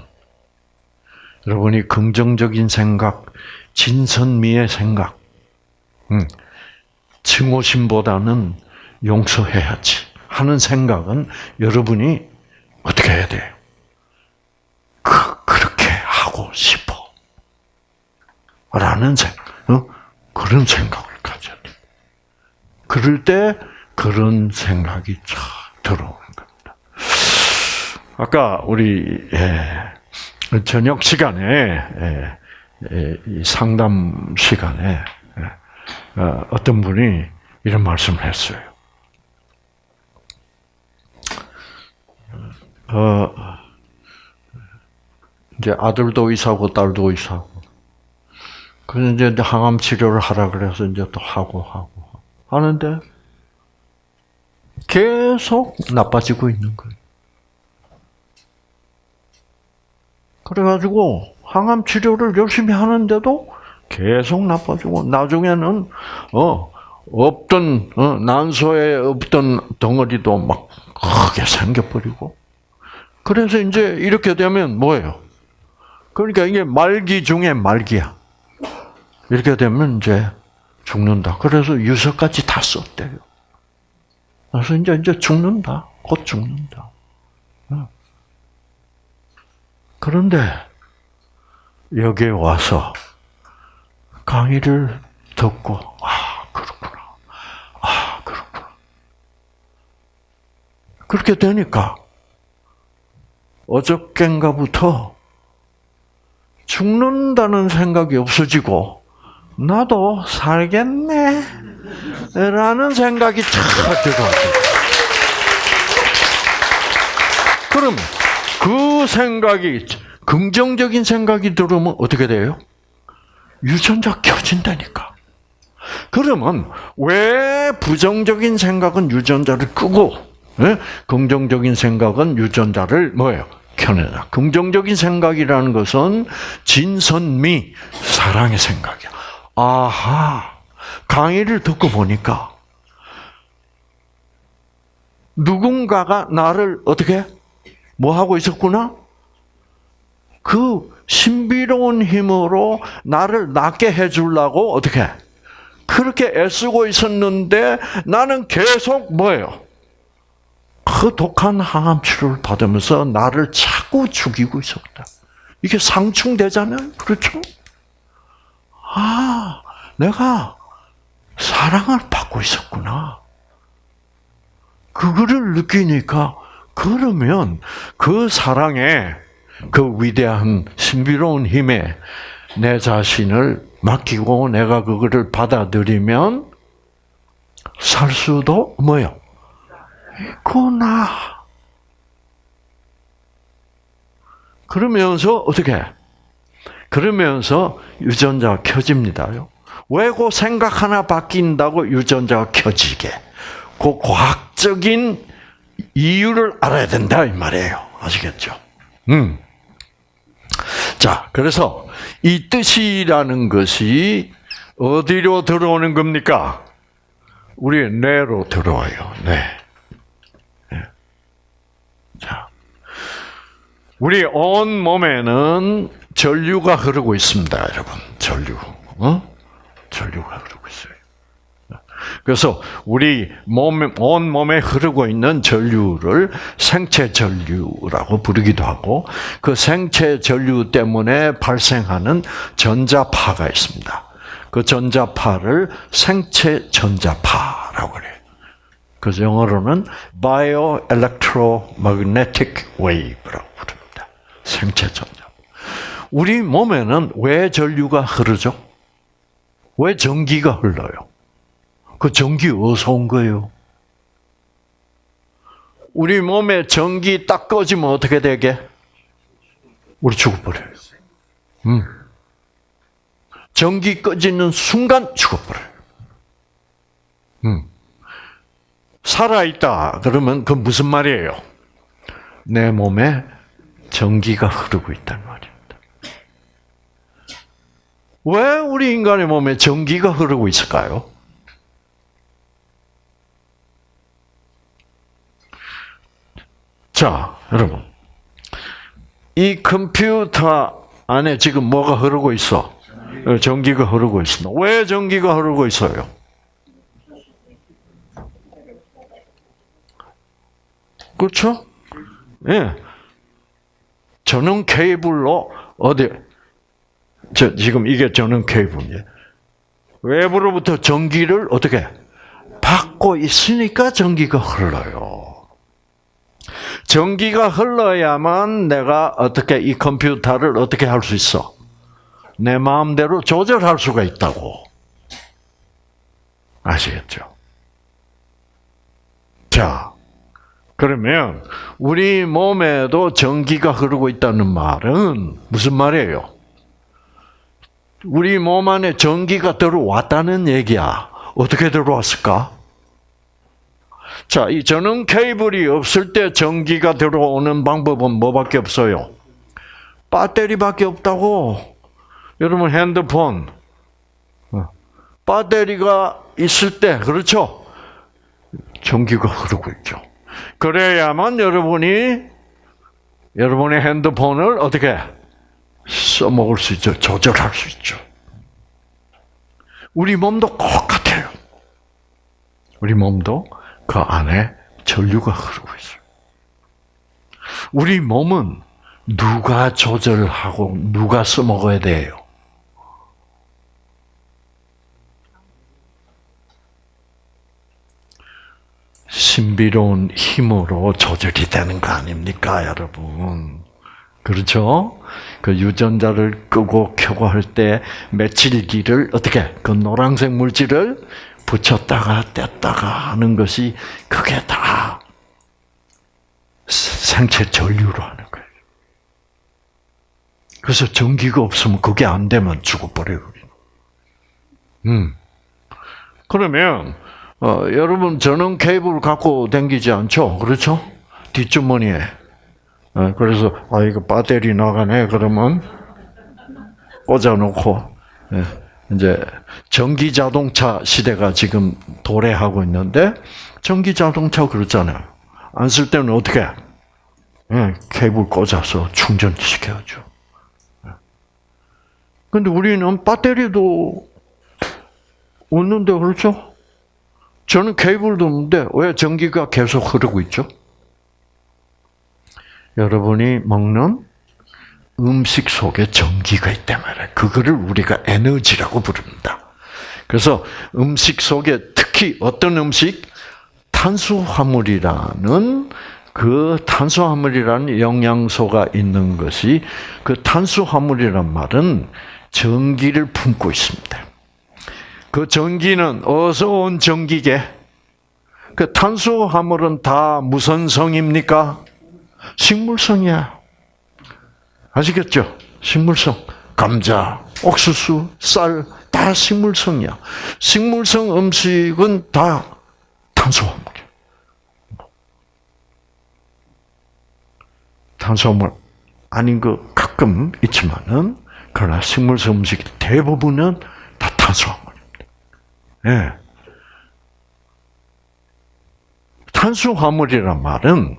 여러분이 긍정적인 생각, 진선미의 생각, 음, 증오심보다는 용서해야지 하는 생각은 여러분이 어떻게 해야 돼요? 그, 그렇게 하고 싶어. 라는 생각, 어? 그런 생각을 가져야 돼. 그럴 때 그런 생각이 쫙 들어오는 겁니다. 아까 우리 예, 저녁 시간에 예, 예, 이 상담 시간에 예, 어, 어떤 분이 이런 말씀을 했어요. 어, 이제 아들도 의사고 딸도 의사고. 그래서 이제 항암 치료를 하라 그래서 이제 또 하고 하고 하는데 계속 나빠지고 있는 거예요. 그래가지고 항암 치료를 열심히 하는데도 계속 나빠지고 나중에는 어 없던 어, 난소에 없던 덩어리도 막 크게 생겨버리고 그래서 이제 이렇게 되면 뭐예요? 그러니까 이게 말기 중에 말기야. 이렇게 되면 이제 죽는다. 그래서 유서까지 다 썼대요. 그래서 이제 이제 죽는다. 곧 죽는다. 어. 그런데 여기에 와서 강의를 듣고 아 그렇구나. 아 그렇구나. 그렇게 되니까 어저께인가부터 죽는다는 생각이 없어지고 나도 살겠네 라는 생각이 탁 들어와요. 그럼 그 생각이 긍정적인 생각이 들어오면 어떻게 돼요? 유전자 켜진다니까. 그러면 왜 부정적인 생각은 유전자를 끄고 예? 긍정적인 생각은 유전자를 뭐예요? 켜내다. 긍정적인 생각이라는 것은 진선미, 사랑의 생각이야. 아하, 강의를 듣고 보니까 누군가가 나를 어떻게 뭐 하고 있었구나? 그 신비로운 힘으로 나를 낫게 해주려고 어떻게 그렇게 애쓰고 있었는데 나는 계속 뭐예요? 그 독한 항암 치료를 받으면서 나를 자꾸 죽이고 있었다. 이게 상충되잖아요. 그렇죠? 아, 내가 사랑을 받고 있었구나. 그거를 느끼니까 그러면 그 사랑에 그 위대한 신비로운 힘에 내 자신을 맡기고 내가 그거를 받아들이면 살 수도 뭐요? 있구나. 그러면서 어떻게? 그러면서 유전자가 켜집니다요. 왜그 생각 하나 바뀐다고 유전자가 켜지게? 그 과학적인 이유를 알아야 된다 이 말이에요. 아시겠죠? 음. 자, 그래서 이 뜻이라는 것이 어디로 들어오는 겁니까? 우리 뇌로 들어와요. 네. 네. 자, 우리 온 몸에는 전류가 흐르고 있습니다, 여러분. 전류, 어? 전류가 흐르고 있어요. 그래서 우리 몸, 온 몸에 흐르고 있는 전류를 생체 전류라고 부르기도 하고 그 생체 전류 때문에 발생하는 전자파가 있습니다. 그 전자파를 생체 전자파라고 그래요. 그래서 영어로는 bioelectromagnetic wave라고 부릅니다. 생체 전자. 우리 몸에는 왜 전류가 흐르죠? 왜 전기가 흘러요? 그 전기 어디서 온 거예요? 우리 몸에 전기 딱 꺼지면 어떻게 되게? 우리 죽어버려요. 음. 전기 꺼지는 순간 죽어버려요. 음. 살아있다. 그러면 그 무슨 말이에요? 내 몸에 전기가 흐르고 있다는 말입니다. 왜 우리 인간의 몸에 전기가 흐르고 있을까요? 자, 여러분. 이 컴퓨터 안에 지금 뭐가 흐르고 있어? 어, 전기가 흐르고 있습니다. 왜 전기가 흐르고 있어요? 그렇죠? 예. 전원 케이블로 어디 저 지금 이게 전원 케이블이에요. 외부로부터 전기를 어떻게 받고 있으니까 전기가 흘러요. 전기가 흘러야만 내가 어떻게 이 컴퓨터를 어떻게 할 수 있어? 내 마음대로 조절할 수가 있다고. 아시겠죠? 자, 그러면 우리 몸에도 전기가 흐르고 있다는 말은 무슨 말이에요? 우리 몸 안에 전기가 들어왔다는 얘기야. 어떻게 들어왔을까? 자, 이 전원 케이블이 없을 때 전기가 들어오는 방법은 뭐밖에 없어요? 배터리밖에 없다고. 여러분 핸드폰 어, 배터리가 있을 때 그렇죠? 전기가 흐르고 있죠. 그래야만 여러분이 여러분의 핸드폰을 어떻게 써먹을 수 있죠. 조절할 수 있죠. 우리 몸도 똑같아요. 우리 몸도 그 안에 전류가 흐르고 있어요. 우리 몸은 누가 조절하고 누가 써먹어야 돼요? 신비로운 힘으로 조절이 되는 거 아닙니까, 여러분? 그렇죠? 그 유전자를 끄고 켜고 할때 메칠기를 어떻게 그 노란색 물질을 붙였다가 뗐다가 하는 것이 그게 다 생체 전류로 하는 거예요. 그래서 전기가 없으면 그게 안 되면 죽어버려요. 음. 그러면 어, 여러분 전원 케이블 갖고 다니지 않죠? 그렇죠? 뒷주머니에. 어, 그래서 아 이거 배터리 나가네 그러면 꽂아놓고 예, 이제 전기 자동차 시대가 지금 도래하고 있는데 전기 자동차 그렇잖아요. 안 쓸 때는 어떻게? 해? 예, 케이블 꽂아서 충전시켜야죠. 예. 근데 우리는 배터리도 없는데 그렇죠? 저는 케이블도 없는데 왜 전기가 계속 흐르고 있죠? 여러분이 먹는 음식 속에 전기가 있단 말이에요. 그거를 우리가 에너지라고 부릅니다. 그래서 음식 속에 특히 어떤 음식 탄수화물이라는 그 탄수화물이라는 영양소가 있는 것이 그 탄수화물이란 말은 전기를 품고 있습니다. 그 전기는 어디서 온 전기게? 그 탄수화물은 다 무슨 성입니까? 식물성이야. 아시겠죠? 식물성. 감자, 옥수수, 쌀, 다 식물성이야. 식물성 음식은 다 탄수화물이야. 탄수화물 아닌 거 가끔 있지만은, 그러나 식물성 음식 대부분은 다 탄수화물입니다. 예. 탄수화물이란 말은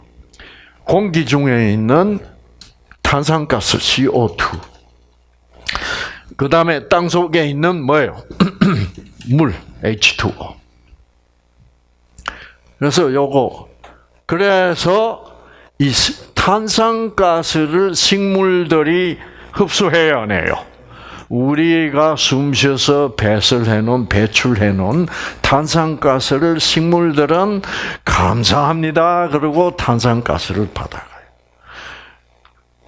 공기 중에 있는 탄산가스 CO2. 그 다음에 땅 속에 있는 뭐예요? [CLEARS THROAT] 물 H2O. 그래서 요거 그래서 이 탄산가스를 식물들이 흡수해야 하네요. 우리가 숨 쉬어서 배설해 놓은 배출해 놓은 탄산가스를 식물들은 감사합니다. 그리고 탄산가스를 받아가요.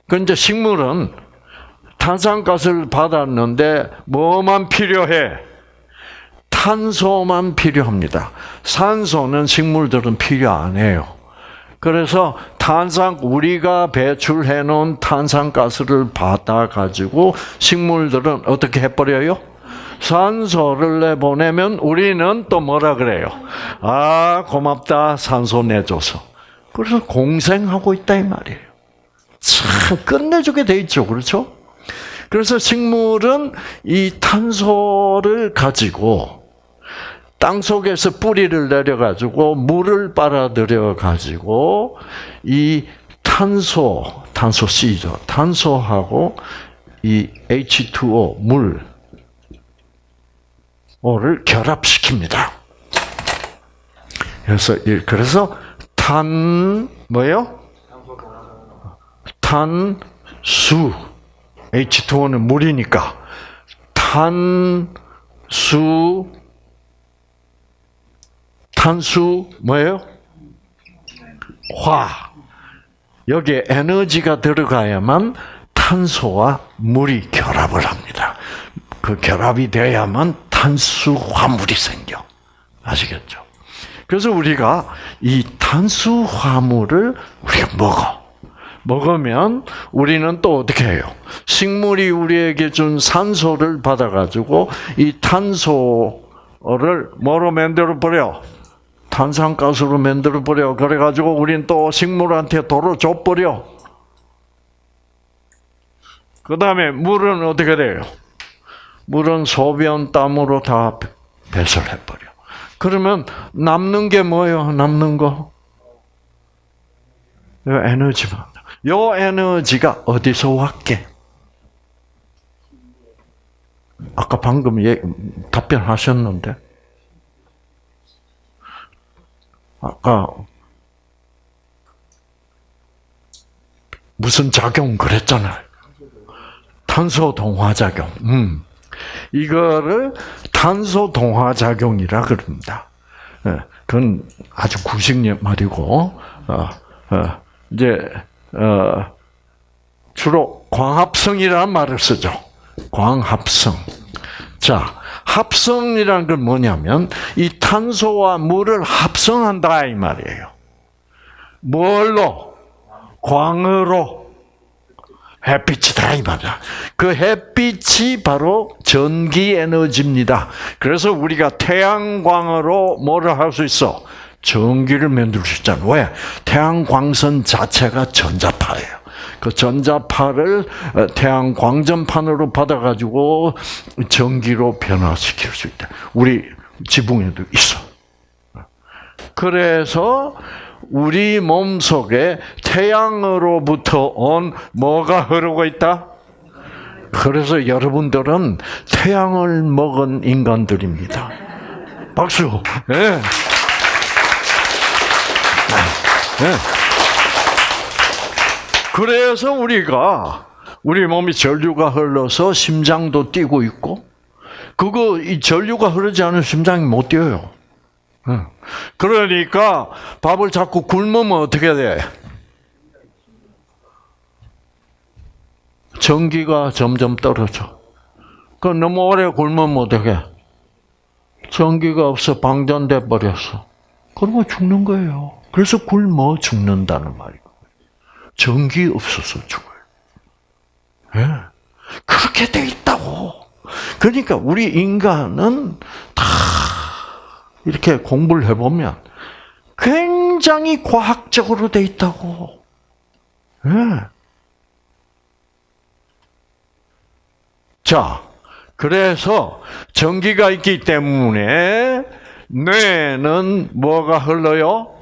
그런데 식물은 탄산가스를 받았는데 뭐만 필요해? 탄소만 필요합니다. 산소는 식물들은 필요 안 해요. 그래서 탄산 우리가 배출해 놓은 탄산가스를 받아 가지고 식물들은 어떻게 해 버려요? 산소를 내보내면 우리는 또 뭐라 그래요? 아, 고맙다. 산소 내줘서. 그래서 공생하고 있다 이 말이에요. 참 끝내주게 돼 있죠. 그렇죠? 그래서 식물은 이 탄소를 가지고 땅 속에서 뿌리를 내려 가지고 물을 빨아들여 가지고 이 탄소, 탄소 C죠. 탄소하고 이 H2O 물를 결합시킵니다. 그래서 그래서 탄 뭐요? 탄수 H2O는 물이니까 탄수 탄수 뭐예요? 화. 여기에 에너지가 들어가야만 탄소와 물이 결합을 합니다. 그 결합이 돼야만 탄수화물이 생겨. 아시겠죠? 그래서 우리가 이 탄수화물을 우리가 먹어. 먹으면 우리는 또 어떻게 해요? 식물이 우리에게 준 산소를 받아가지고 이 탄소를 뭐로 만들어 버려? 탄산가스로 만들어 버려. 그래가지고 우리는 또 식물한테 도로 줘 버려. 그 다음에 물은 어떻게 돼요? 물은 소변 땀으로 다 배설해 버려. 그러면 남는 게 뭐예요? 남는 거? 요 에너지만. 요 에너지가 어디서 왔게? 아까 방금 예, 답변하셨는데. 아까 무슨 작용 그랬잖아요. 탄소 동화 작용. 음. 이거를 탄소 동화 작용이라 그럽니다. 예, 그건 아주 구식 말이고, 어, 어, 이제 어, 주로 광합성이라는 말을 쓰죠. 광합성. 자, 합성이라는 건 뭐냐면 이 탄소와 물을 합성한다 이 말이에요. 뭘로? 광으로. 햇빛이다 이 말이야. 그 햇빛이 바로 전기 에너지입니다. 그래서 우리가 태양광으로 뭐를 할 수 있어? 전기를 만들 수 있잖아. 왜? 태양광선 자체가 전자파예요. 그 전자파를 어, 태양 광전판으로 받아가지고 전기로 변화시킬 수 있다. 우리 지붕에도 있어. 그래서 우리 몸 속에 태양으로부터 온 뭐가 흐르고 있다? 그래서 여러분들은 태양을 먹은 인간들입니다. 박수. 예. 예. 그래서 우리가 우리 몸이 전류가 흘러서 심장도 뛰고 있고 그거 이 전류가 흐르지 않으면 심장이 못 뛰어요. 예. 그러니까 밥을 자꾸 굶으면 어떻게 돼? 전기가 점점 떨어져. 그 너무 오래 굶으면 어떻게? 전기가 없어 방전돼 버렸어. 그러면 죽는 거예요. 그래서 굶어 죽는다는 말이고. 전기 없어서 죽어요. 예. 그렇게 돼 있다고. 그러니까 우리 인간은 다 이렇게 공부를 해보면 굉장히 과학적으로 돼 있다고. 예. 자, 그래서 전기가 있기 때문에 뇌는 뭐가 흘러요?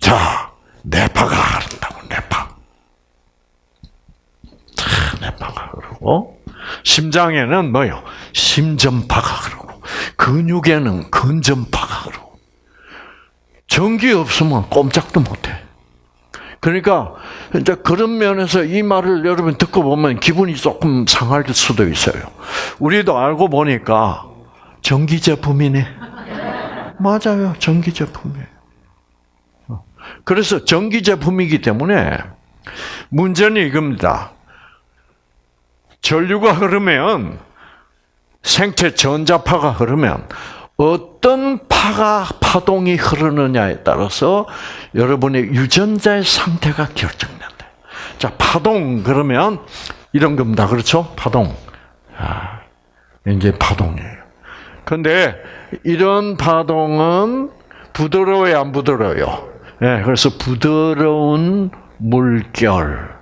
자, 뇌파가 흐른다고, 뇌파. 자, 뇌파가 흐르고, 심장에는 뭐요? 심전파가 흐르고, 근육에는 근전파가 흐르고. 전기 없으면 꼼짝도 못해. 그러니까 이제 그런 면에서 이 말을 여러분 듣고 보면 기분이 조금 상할 수도 있어요. 우리도 알고 보니까 전기 제품이네. [LAUGHS] 맞아요, 전기 제품이에요. 그래서 전기 제품이기 때문에 문제는 이겁니다. 전류가 흐르면 생체 전자파가 흐르면 어떤 파가 파동이 흐르느냐에 따라서 여러분의 유전자의 상태가 결정된다. 자, 파동 그러면 이런 겁니다. 그렇죠? 파동. 아, 이제 파동이에요. 근데 이런 파동은 부드러워요, 안 부드러워요? 예, 그래서 부드러운 물결.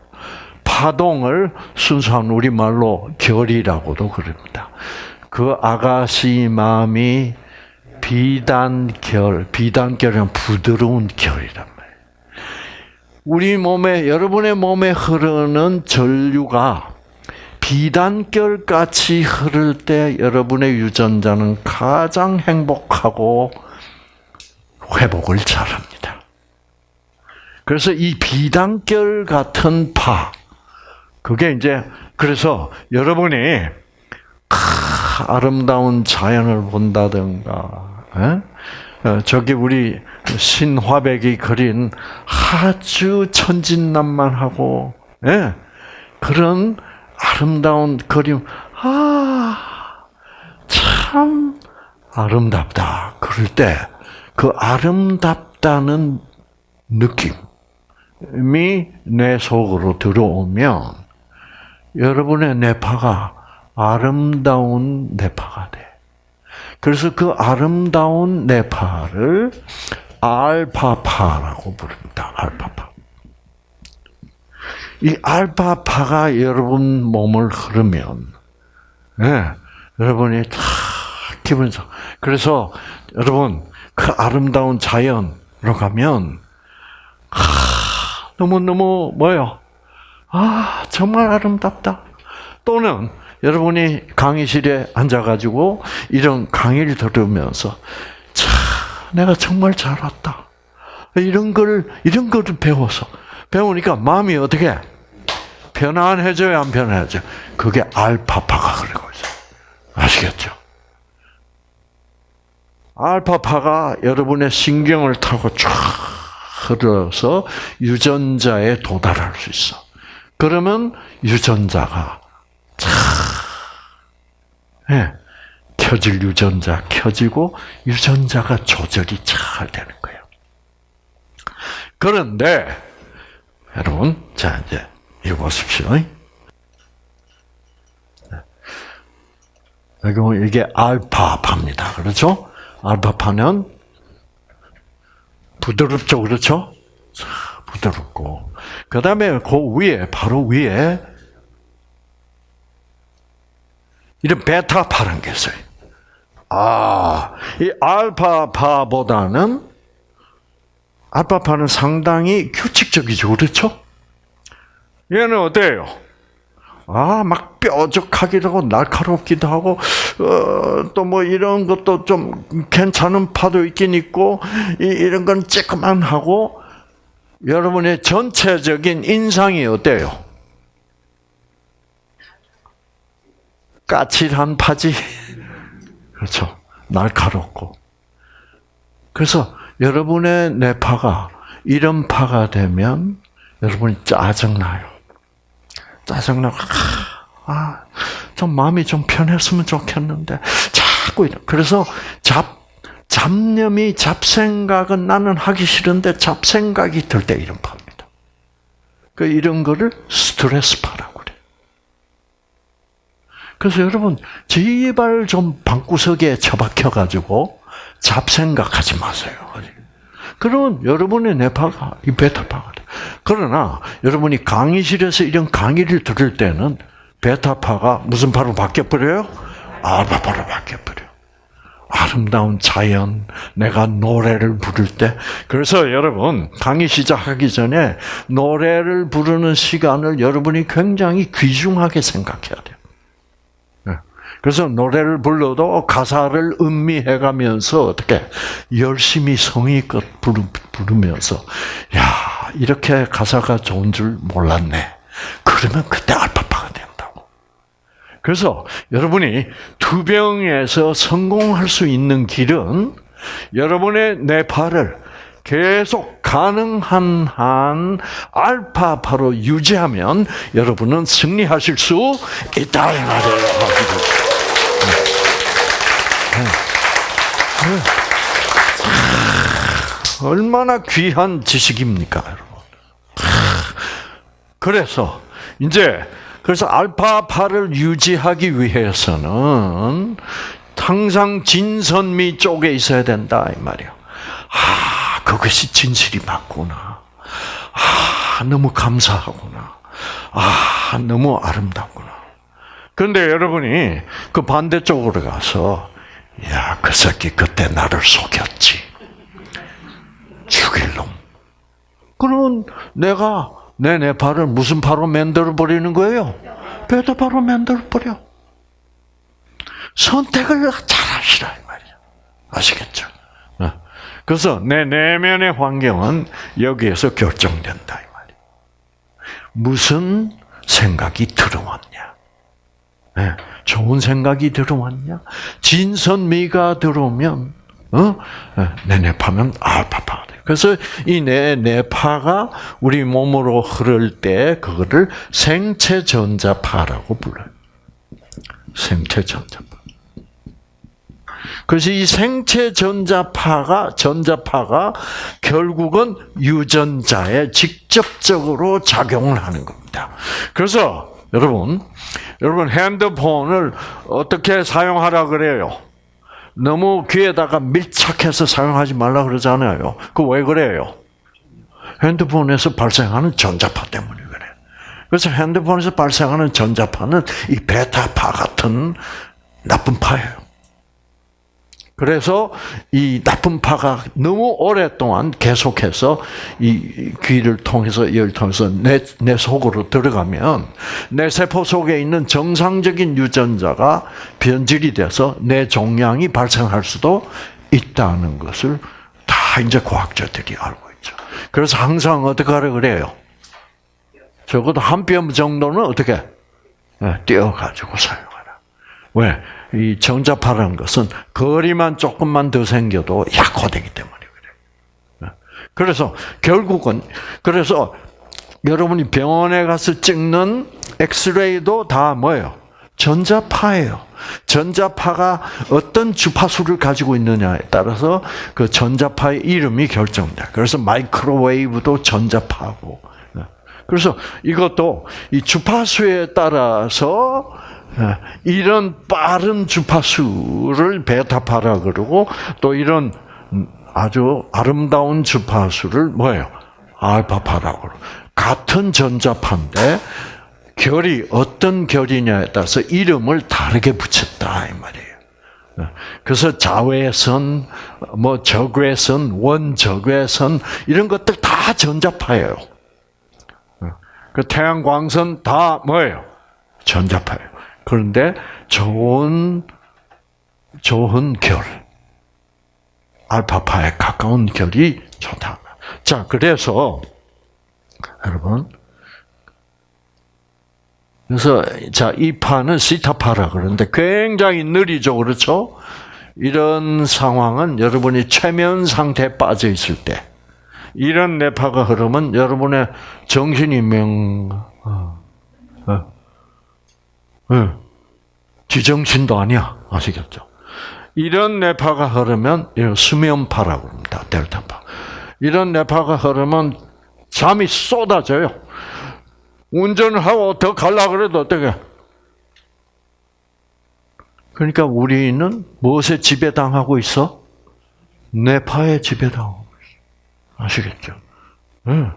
파동을 순수한 우리말로 결이라고도 그럽니다. 그 아가씨 마음이 비단결, 비단결은 부드러운 결이란 말이에요. 우리 몸에, 여러분의 몸에 흐르는 전류가 비단결 같이 흐를 때 여러분의 유전자는 가장 행복하고 회복을 잘합니다. 그래서 이 비단결 같은 파, 그게 이제, 그래서 여러분이 아름다운 자연을 본다든가, 에? 어, 저기 우리 신화백이 그린 아주 천진난만하고 예? 그런 아름다운 그림, 아, 참 아름답다. 그럴 때 그 아름답다는 느낌이 내 속으로 들어오면 여러분의 뇌파가 아름다운 뇌파가 돼. 그래서 그 아름다운 뇌파를 알파파라고 부릅니다. 알파파. 이 알파파가 여러분 몸을 흐르면, 예, 여러분이 다 기분이 좋. 그래서 여러분 그 아름다운 자연으로 가면 아, 너무 너무 뭐요? 아 정말 아름답다. 또는 여러분이 강의실에 앉아가지고 이런 강의를 들으면서 참 내가 정말 잘 왔다. 이런 걸 이런 거를 배워서 배우니까 마음이 어떻게 편안해져요, 안 편안해져? 그게 알파파가 그러고 있어요. 아시겠죠? 알파파가 여러분의 신경을 타고 쫙 흘러서 유전자에 도달할 수 있어. 그러면 유전자가 쫙 예, 켜질 유전자 켜지고 유전자가 조절이 잘 되는 거예요. 그런데 여러분, 자 이제 이거 보십시오. 여기 이게 알파파입니다. 그렇죠? 알파파는 부드럽죠, 그렇죠? 부드럽고 그 다음에 그 위에, 바로 위에, 이런 베타파라는 게 있어요. 아, 이 알파파보다는, 알파파는 상당히 규칙적이죠. 그렇죠? 얘는 어때요? 아, 막 뾰족하기도 하고, 날카롭기도 하고, 어, 또 뭐 이런 것도 좀 괜찮은 파도 있긴 있고, 이, 이런 건 쬐끄만 하고, 여러분의 전체적인 인상이 어때요? 까칠한 파지? [LAUGHS] 그렇죠. 날카롭고. 그래서 여러분의 뇌파가 이런 파가 되면 여러분이 짜증나요. 짜증나고, 아, 좀 마음이 좀 편했으면 좋겠는데, 자꾸 이런. 그래서 잡, 잡념이 잡생각은 나는 하기 싫은데 잡생각이 들 때 이런 파입니다. 그 이런 거를 스트레스 파라고 그래요. 그래서 여러분, 제발 좀 방구석에 처박혀 가지고 잡생각하지 마세요. 그러면 여러분의 뇌파가 이 베타파가 돼. 그러나 여러분이 강의실에서 이런 강의를 들을 때는 베타파가 무슨 파로 바뀌어 버려요? 알파파로 바뀌어 버려요. 아름다운 자연, 내가 노래를 부를 때. 그래서 여러분, 강의 시작하기 전에 노래를 부르는 시간을 여러분이 굉장히 귀중하게 생각해야 돼요. 네. 그래서 노래를 불러도 가사를 음미해 가면서 어떻게 열심히 성의껏 부르면서 야 이렇게 가사가 좋은 줄 몰랐네. 그러면 그때 된다고. 그래서 여러분이 투병에서 성공할 수 있는 길은 여러분의 뇌파를 계속 가능한 한 알파파로 유지하면 여러분은 승리하실 수 있다 이 말이에요. 얼마나 귀한 지식입니까, 여러분? 그래서 이제 그래서 알파파를 유지하기 위해서는 항상 진선미 쪽에 있어야 된다 이 말이야. 아, 그것이 진실이 맞구나. 아, 너무 감사하구나. 아, 너무 아름답구나. 그런데 여러분이 그 반대쪽으로 가서 야, 그 새끼 그때 나를 속였지. 죽일 놈. 그러면 내가 내 뇌파를 무슨 파로 만들어 버리는 거예요? 베타파로 만들어 버려. 선택을 잘하시라 이 말이야. 아시겠죠? 어. 그래서 내 내면의 환경은 여기에서 결정된다 이 말이야. 무슨 생각이 들어왔냐? 네. 좋은 생각이 들어왔냐? 진선미가 들어오면 어? 내 뇌파면 알파파가 돼. 그래서 이내 뇌파가 우리 몸으로 흐를 때 그거를 생체 전자파라고 불러요. 생체 전자파. 그래서 이 생체 전자파가 전자파가 결국은 유전자에 직접적으로 작용을 하는 겁니다. 그래서 여러분, 여러분 핸드폰을 어떻게 사용하라 그래요? 너무 귀에다가 밀착해서 사용하지 말라 그러잖아요. 그 왜 그래요? 핸드폰에서 발생하는 전자파 때문에 그래요. 그래서 핸드폰에서 발생하는 전자파는 이 베타파 같은 나쁜 파예요. 그래서 이 나쁜 파가 너무 오랫동안 계속해서 이 귀를 통해서 열 통해서 내, 내 속으로 들어가면 내 세포 속에 있는 정상적인 유전자가 변질이 돼서 내 종양이 발생할 수도 있다는 것을 다 이제 과학자들이 알고 있죠. 그래서 항상 어떻게 하라 그래요? 적어도 한 뼘 정도는 어떻게 띄어가지고 사용하라. 왜? 이 정자파라는 것은 거리만 조금만 더 생겨도 약화되기 때문에 그래요. 그래서 결국은 그래서 여러분이 병원에 가서 찍는 엑스레이도 다 뭐예요? 전자파예요. 전자파가 어떤 주파수를 가지고 있느냐에 따라서 그 전자파의 이름이 결정돼. 그래서 마이크로웨이브도 전자파고. 그래서 이것도 이 주파수에 따라서 이런 빠른 주파수를 베타파라 그러고 또 이런 아주 아름다운 주파수를 뭐예요? 알파파라고 그러고 같은 전자파인데 결이 어떤 결이냐에 따라서 이름을 다르게 붙였다 이 말이에요. 그래서 자외선, 뭐 적외선, 원적외선 이런 것들 다 전자파예요. 그 태양광선 다 뭐예요? 전자파예요. 그런데 좋은 좋은 결, 알파파에 가까운 결이 좋다. 자, 그래서 여러분, 그래서 자 이 파는 시타파라 그러는데 굉장히 느리죠, 그렇죠? 이런 상황은 여러분이 최면 상태에 빠져 있을 때 이런 뇌파가 흐르면 여러분의 정신이 명, 어, 어, 어, 지정신도 아니야, 아시겠죠? 이런 뇌파가 흐르면 이런 수면파라고 합니다, 델타파. 이런 뇌파가 흐르면 잠이 쏟아져요. 운전을 하고 더 갈라 그래도 어떻게? 그러니까 우리는 무엇에 지배당하고 있어? 뇌파에 지배당하고 있어. 아시겠죠? 응.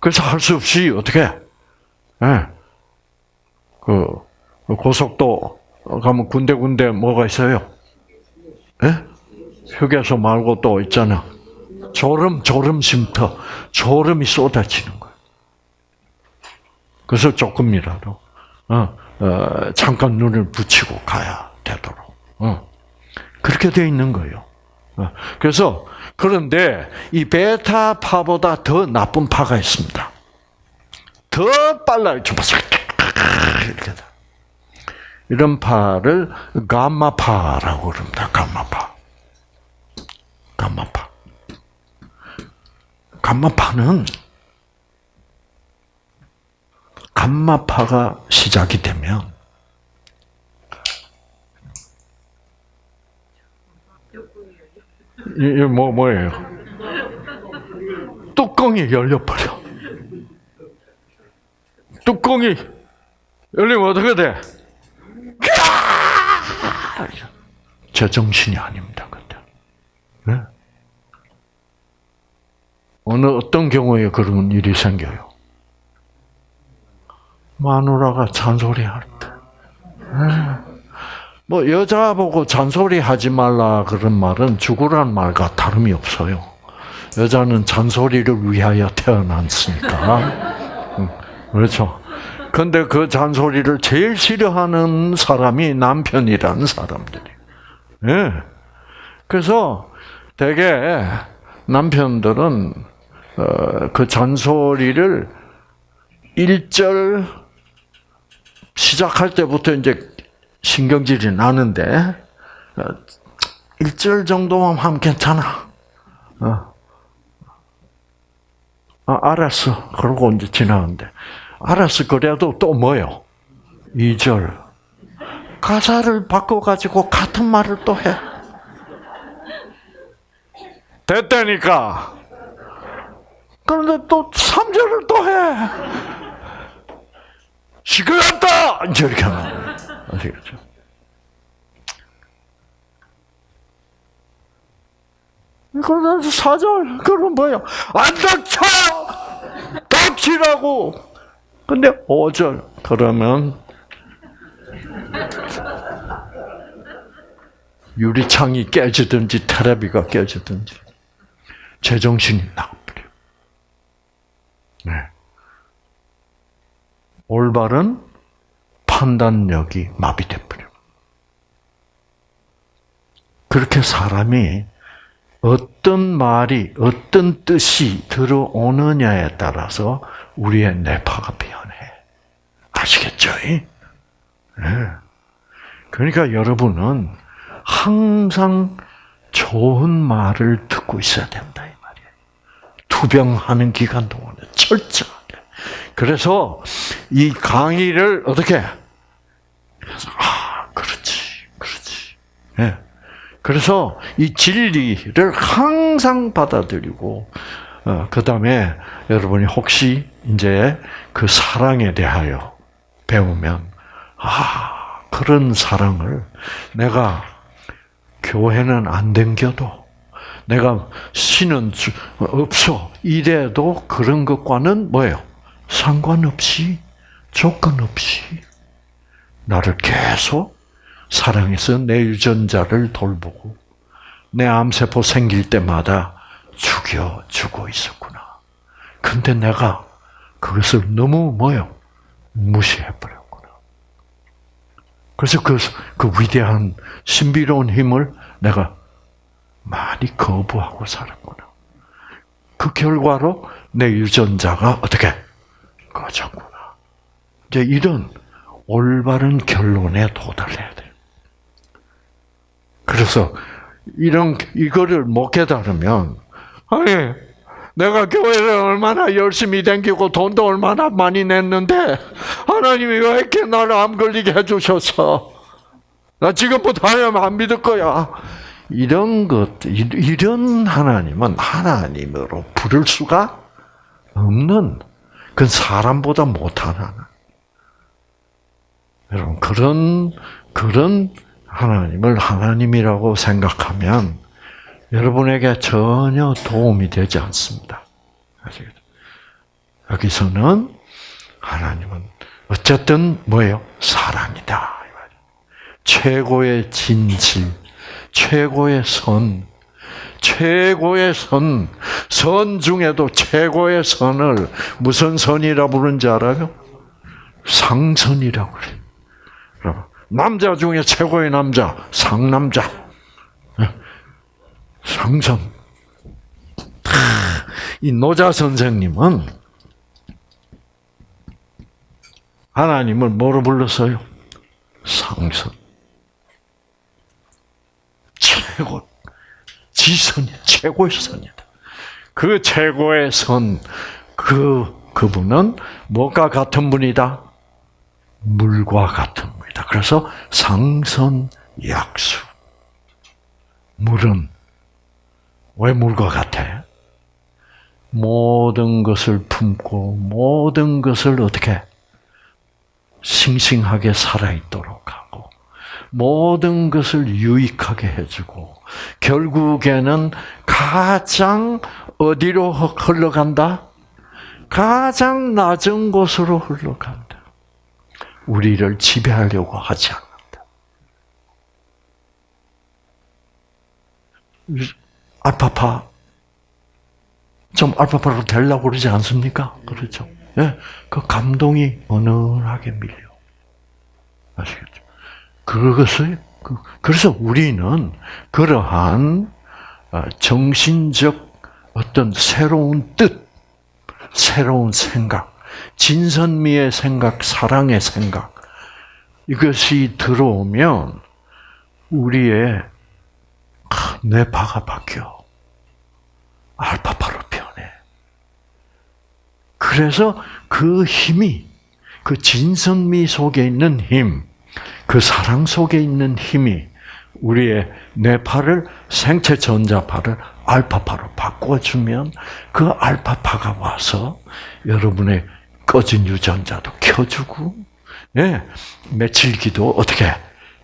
그래서 할 수 없이 어떻게? 예. 그 고속도 가면 군데군데 뭐가 있어요? 예? 휴게소 말고 또 있잖아. 졸음, 졸음 쉼터. 졸음이 쏟아지는 거예요. 그래서 조금이라도, 어, 어, 잠깐 눈을 붙이고 가야 되도록. 어. 그렇게 돼 있는 거예요. 어. 그래서, 그런데 이 베타파보다 더 나쁜 파가 있습니다. 더 빨라요. 이렇게. 이런 파를 감마파라고 그럽니다. 감마파. 감마파. 감마파는 감마파가 시작이 되면 이게 뭐 뭐예요? 뚜껑이 열려 버려. 뚜껑이 열리면 어떻게 돼? 제정신이 아닙니다, 그때. 네? 어느 어떤 경우에 그런 일이 생겨요? 마누라가 잔소리할 때. 네. 뭐 여자 보고 잔소리 하지 말라 그런 말은 죽으란 말과 다름이 없어요. 여자는 잔소리를 위하여 태어났으니까. 음, 그렇죠. 근데 그 잔소리를 제일 싫어하는 사람이 남편이라는 사람들이. 예. 그래서 대개 남편들은 어, 그 잔소리를 일절 시작할 때부터 이제 신경질이 나는데 어, 일절 정도만 하면 괜찮아. 어. 아, 알았어. 그러고 이제 지나는데 알았어. 그래도 또 뭐요? 2절. 가사를 바꿔가지고 같은 말을 또 해. 됐다니까. 그런데 또 3절을 또 해. 시끄럽다! 이렇게 하는 아시겠죠? 그러다 4절, 그럼 뭐예요? 안 닥쳐! 닥치라고! 근데 5절, 그러면 유리창이 깨지든지 테레비가 깨지든지 제정신이 나가버려. 네. 올바른 판단력이 마비돼버려. 그렇게 사람이 어떤 말이 어떤 뜻이 들어오느냐에 따라서 우리의 뇌파가 변해. 아시겠죠? 네. 그러니까 여러분은 항상 좋은 말을 듣고 있어야 된다 이 말이에요. 투병하는 기간 동안에 철저하게. 그래서 이 강의를 어떻게? 그래서 아 그렇지, 그렇지. 예. 그래서 이 진리를 항상 받아들이고 어, 그 다음에 여러분이 혹시 이제 그 사랑에 대하여 배우면 아 그런 사랑을 내가 교회는 안 댕겨도 내가 신은 주- 없어. 이래도 그런 것과는 뭐예요? 상관없이, 조건 없이, 나를 계속 사랑해서 내 유전자를 돌보고, 내 암세포 생길 때마다 죽여주고 있었구나. 근데 내가 그것을 너무 뭐요? 무시해버렸구나. 그래서 그, 그 위대한 신비로운 힘을 내가 많이 거부하고 살았구나. 그 결과로 내 유전자가 어떻게 꺼졌구나. 이제 이런 올바른 결론에 도달해야 돼. 그래서 이런 이거를 못 깨달으면 아니 내가 교회를 얼마나 열심히 다니고 돈도 얼마나 많이 냈는데 하나님이 왜 이렇게 나를 암 걸리게 해주셨어? 나 지금부터 하나님 안 믿을 거야. 이런 것, 이- 이런 하나님은 하나님으로 부를 수가 없는, 그 사람보다 못한 하나님. 여러분, 그런, 그런 하나님을 하나님이라고 생각하면 여러분에게 전혀 도움이 되지 않습니다. 아시겠죠? 여기서는 하나님은 어쨌든 뭐예요? 사랑이다. 최고의 진실, 최고의 선, 최고의 선, 선 중에도 최고의 선을 무슨 선이라 부른지 알아요? 상선이라고 그래요. 남자 중에 최고의 남자, 상남자. 상선. 이 노자 선생님은 하나님을 뭐로 불렀어요? 상선. 최고, 지선이 최고의 선이다. 그 최고의 선, 그, 그분은 뭐가 같은 분이다? 물과 같은 분 그래서 상선 약수. 물은 왜 물과 같아? 모든 것을 품고 모든 것을 어떻게 싱싱하게 살아있도록 하고 모든 것을 유익하게 해주고 결국에는 가장 어디로 흘러간다? 가장 낮은 곳으로 흘러간다. 우리를 지배하려고 하지 않는다. 알파파 좀 알파파로 되려고 그러지 않습니까? 그렇죠. 예, 그 감동이 어느하게 밀려. 아시겠죠? 그것을 그- 그래서 우리는 그러한 어, 정신적 어떤 새로운 뜻, 새로운 생각, 진선미의 생각, 사랑의 생각 이것이 들어오면 우리의 아, 내 바가 바뀌어. 알파파로 변해. 그래서 그 힘이, 그 진선미 속에 있는 힘, 그 사랑 속에 있는 힘이 우리의 뇌파를, 생체 전자파를 알파파로 바꿔주면 그 알파파가 와서 여러분의 꺼진 유전자도 켜주고, 예, 며칠 기도 어떻게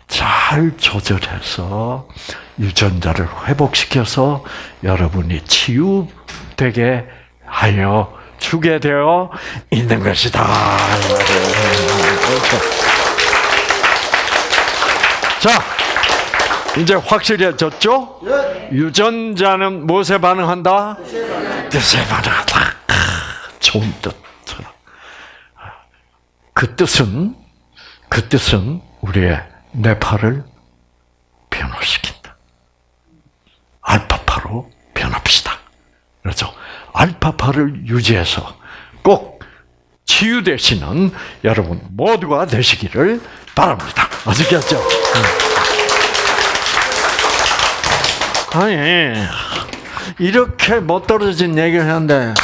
잘 조절해서 유전자를 회복시켜서 여러분이 치유되게 하여 주게 되어 있는 것이다. 자, 이제 확실해졌죠? 유전자는 무엇에 반응한다? 뜻에 반응한다. 좋은 뜻처럼. 그 뜻은 그 뜻은 우리의 뇌파를 변화시킨다. 알파파로 변합시다. 그렇죠? 알파파를 유지해서 꼭 치유되시는 여러분 모두가 되시기를 바랍니다. 아시겠죠? 음. 아니 이렇게 못 떨어진 얘기를 하는데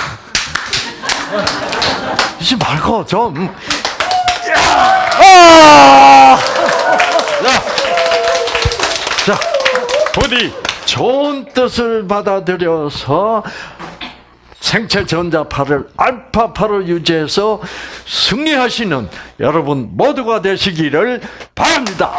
이지 말고 좀 아! 자, 자, 부디 좋은 뜻을 받아들여서 생체 전자파를 알파파로 유지해서 승리하시는 여러분 모두가 되시기를 바랍니다.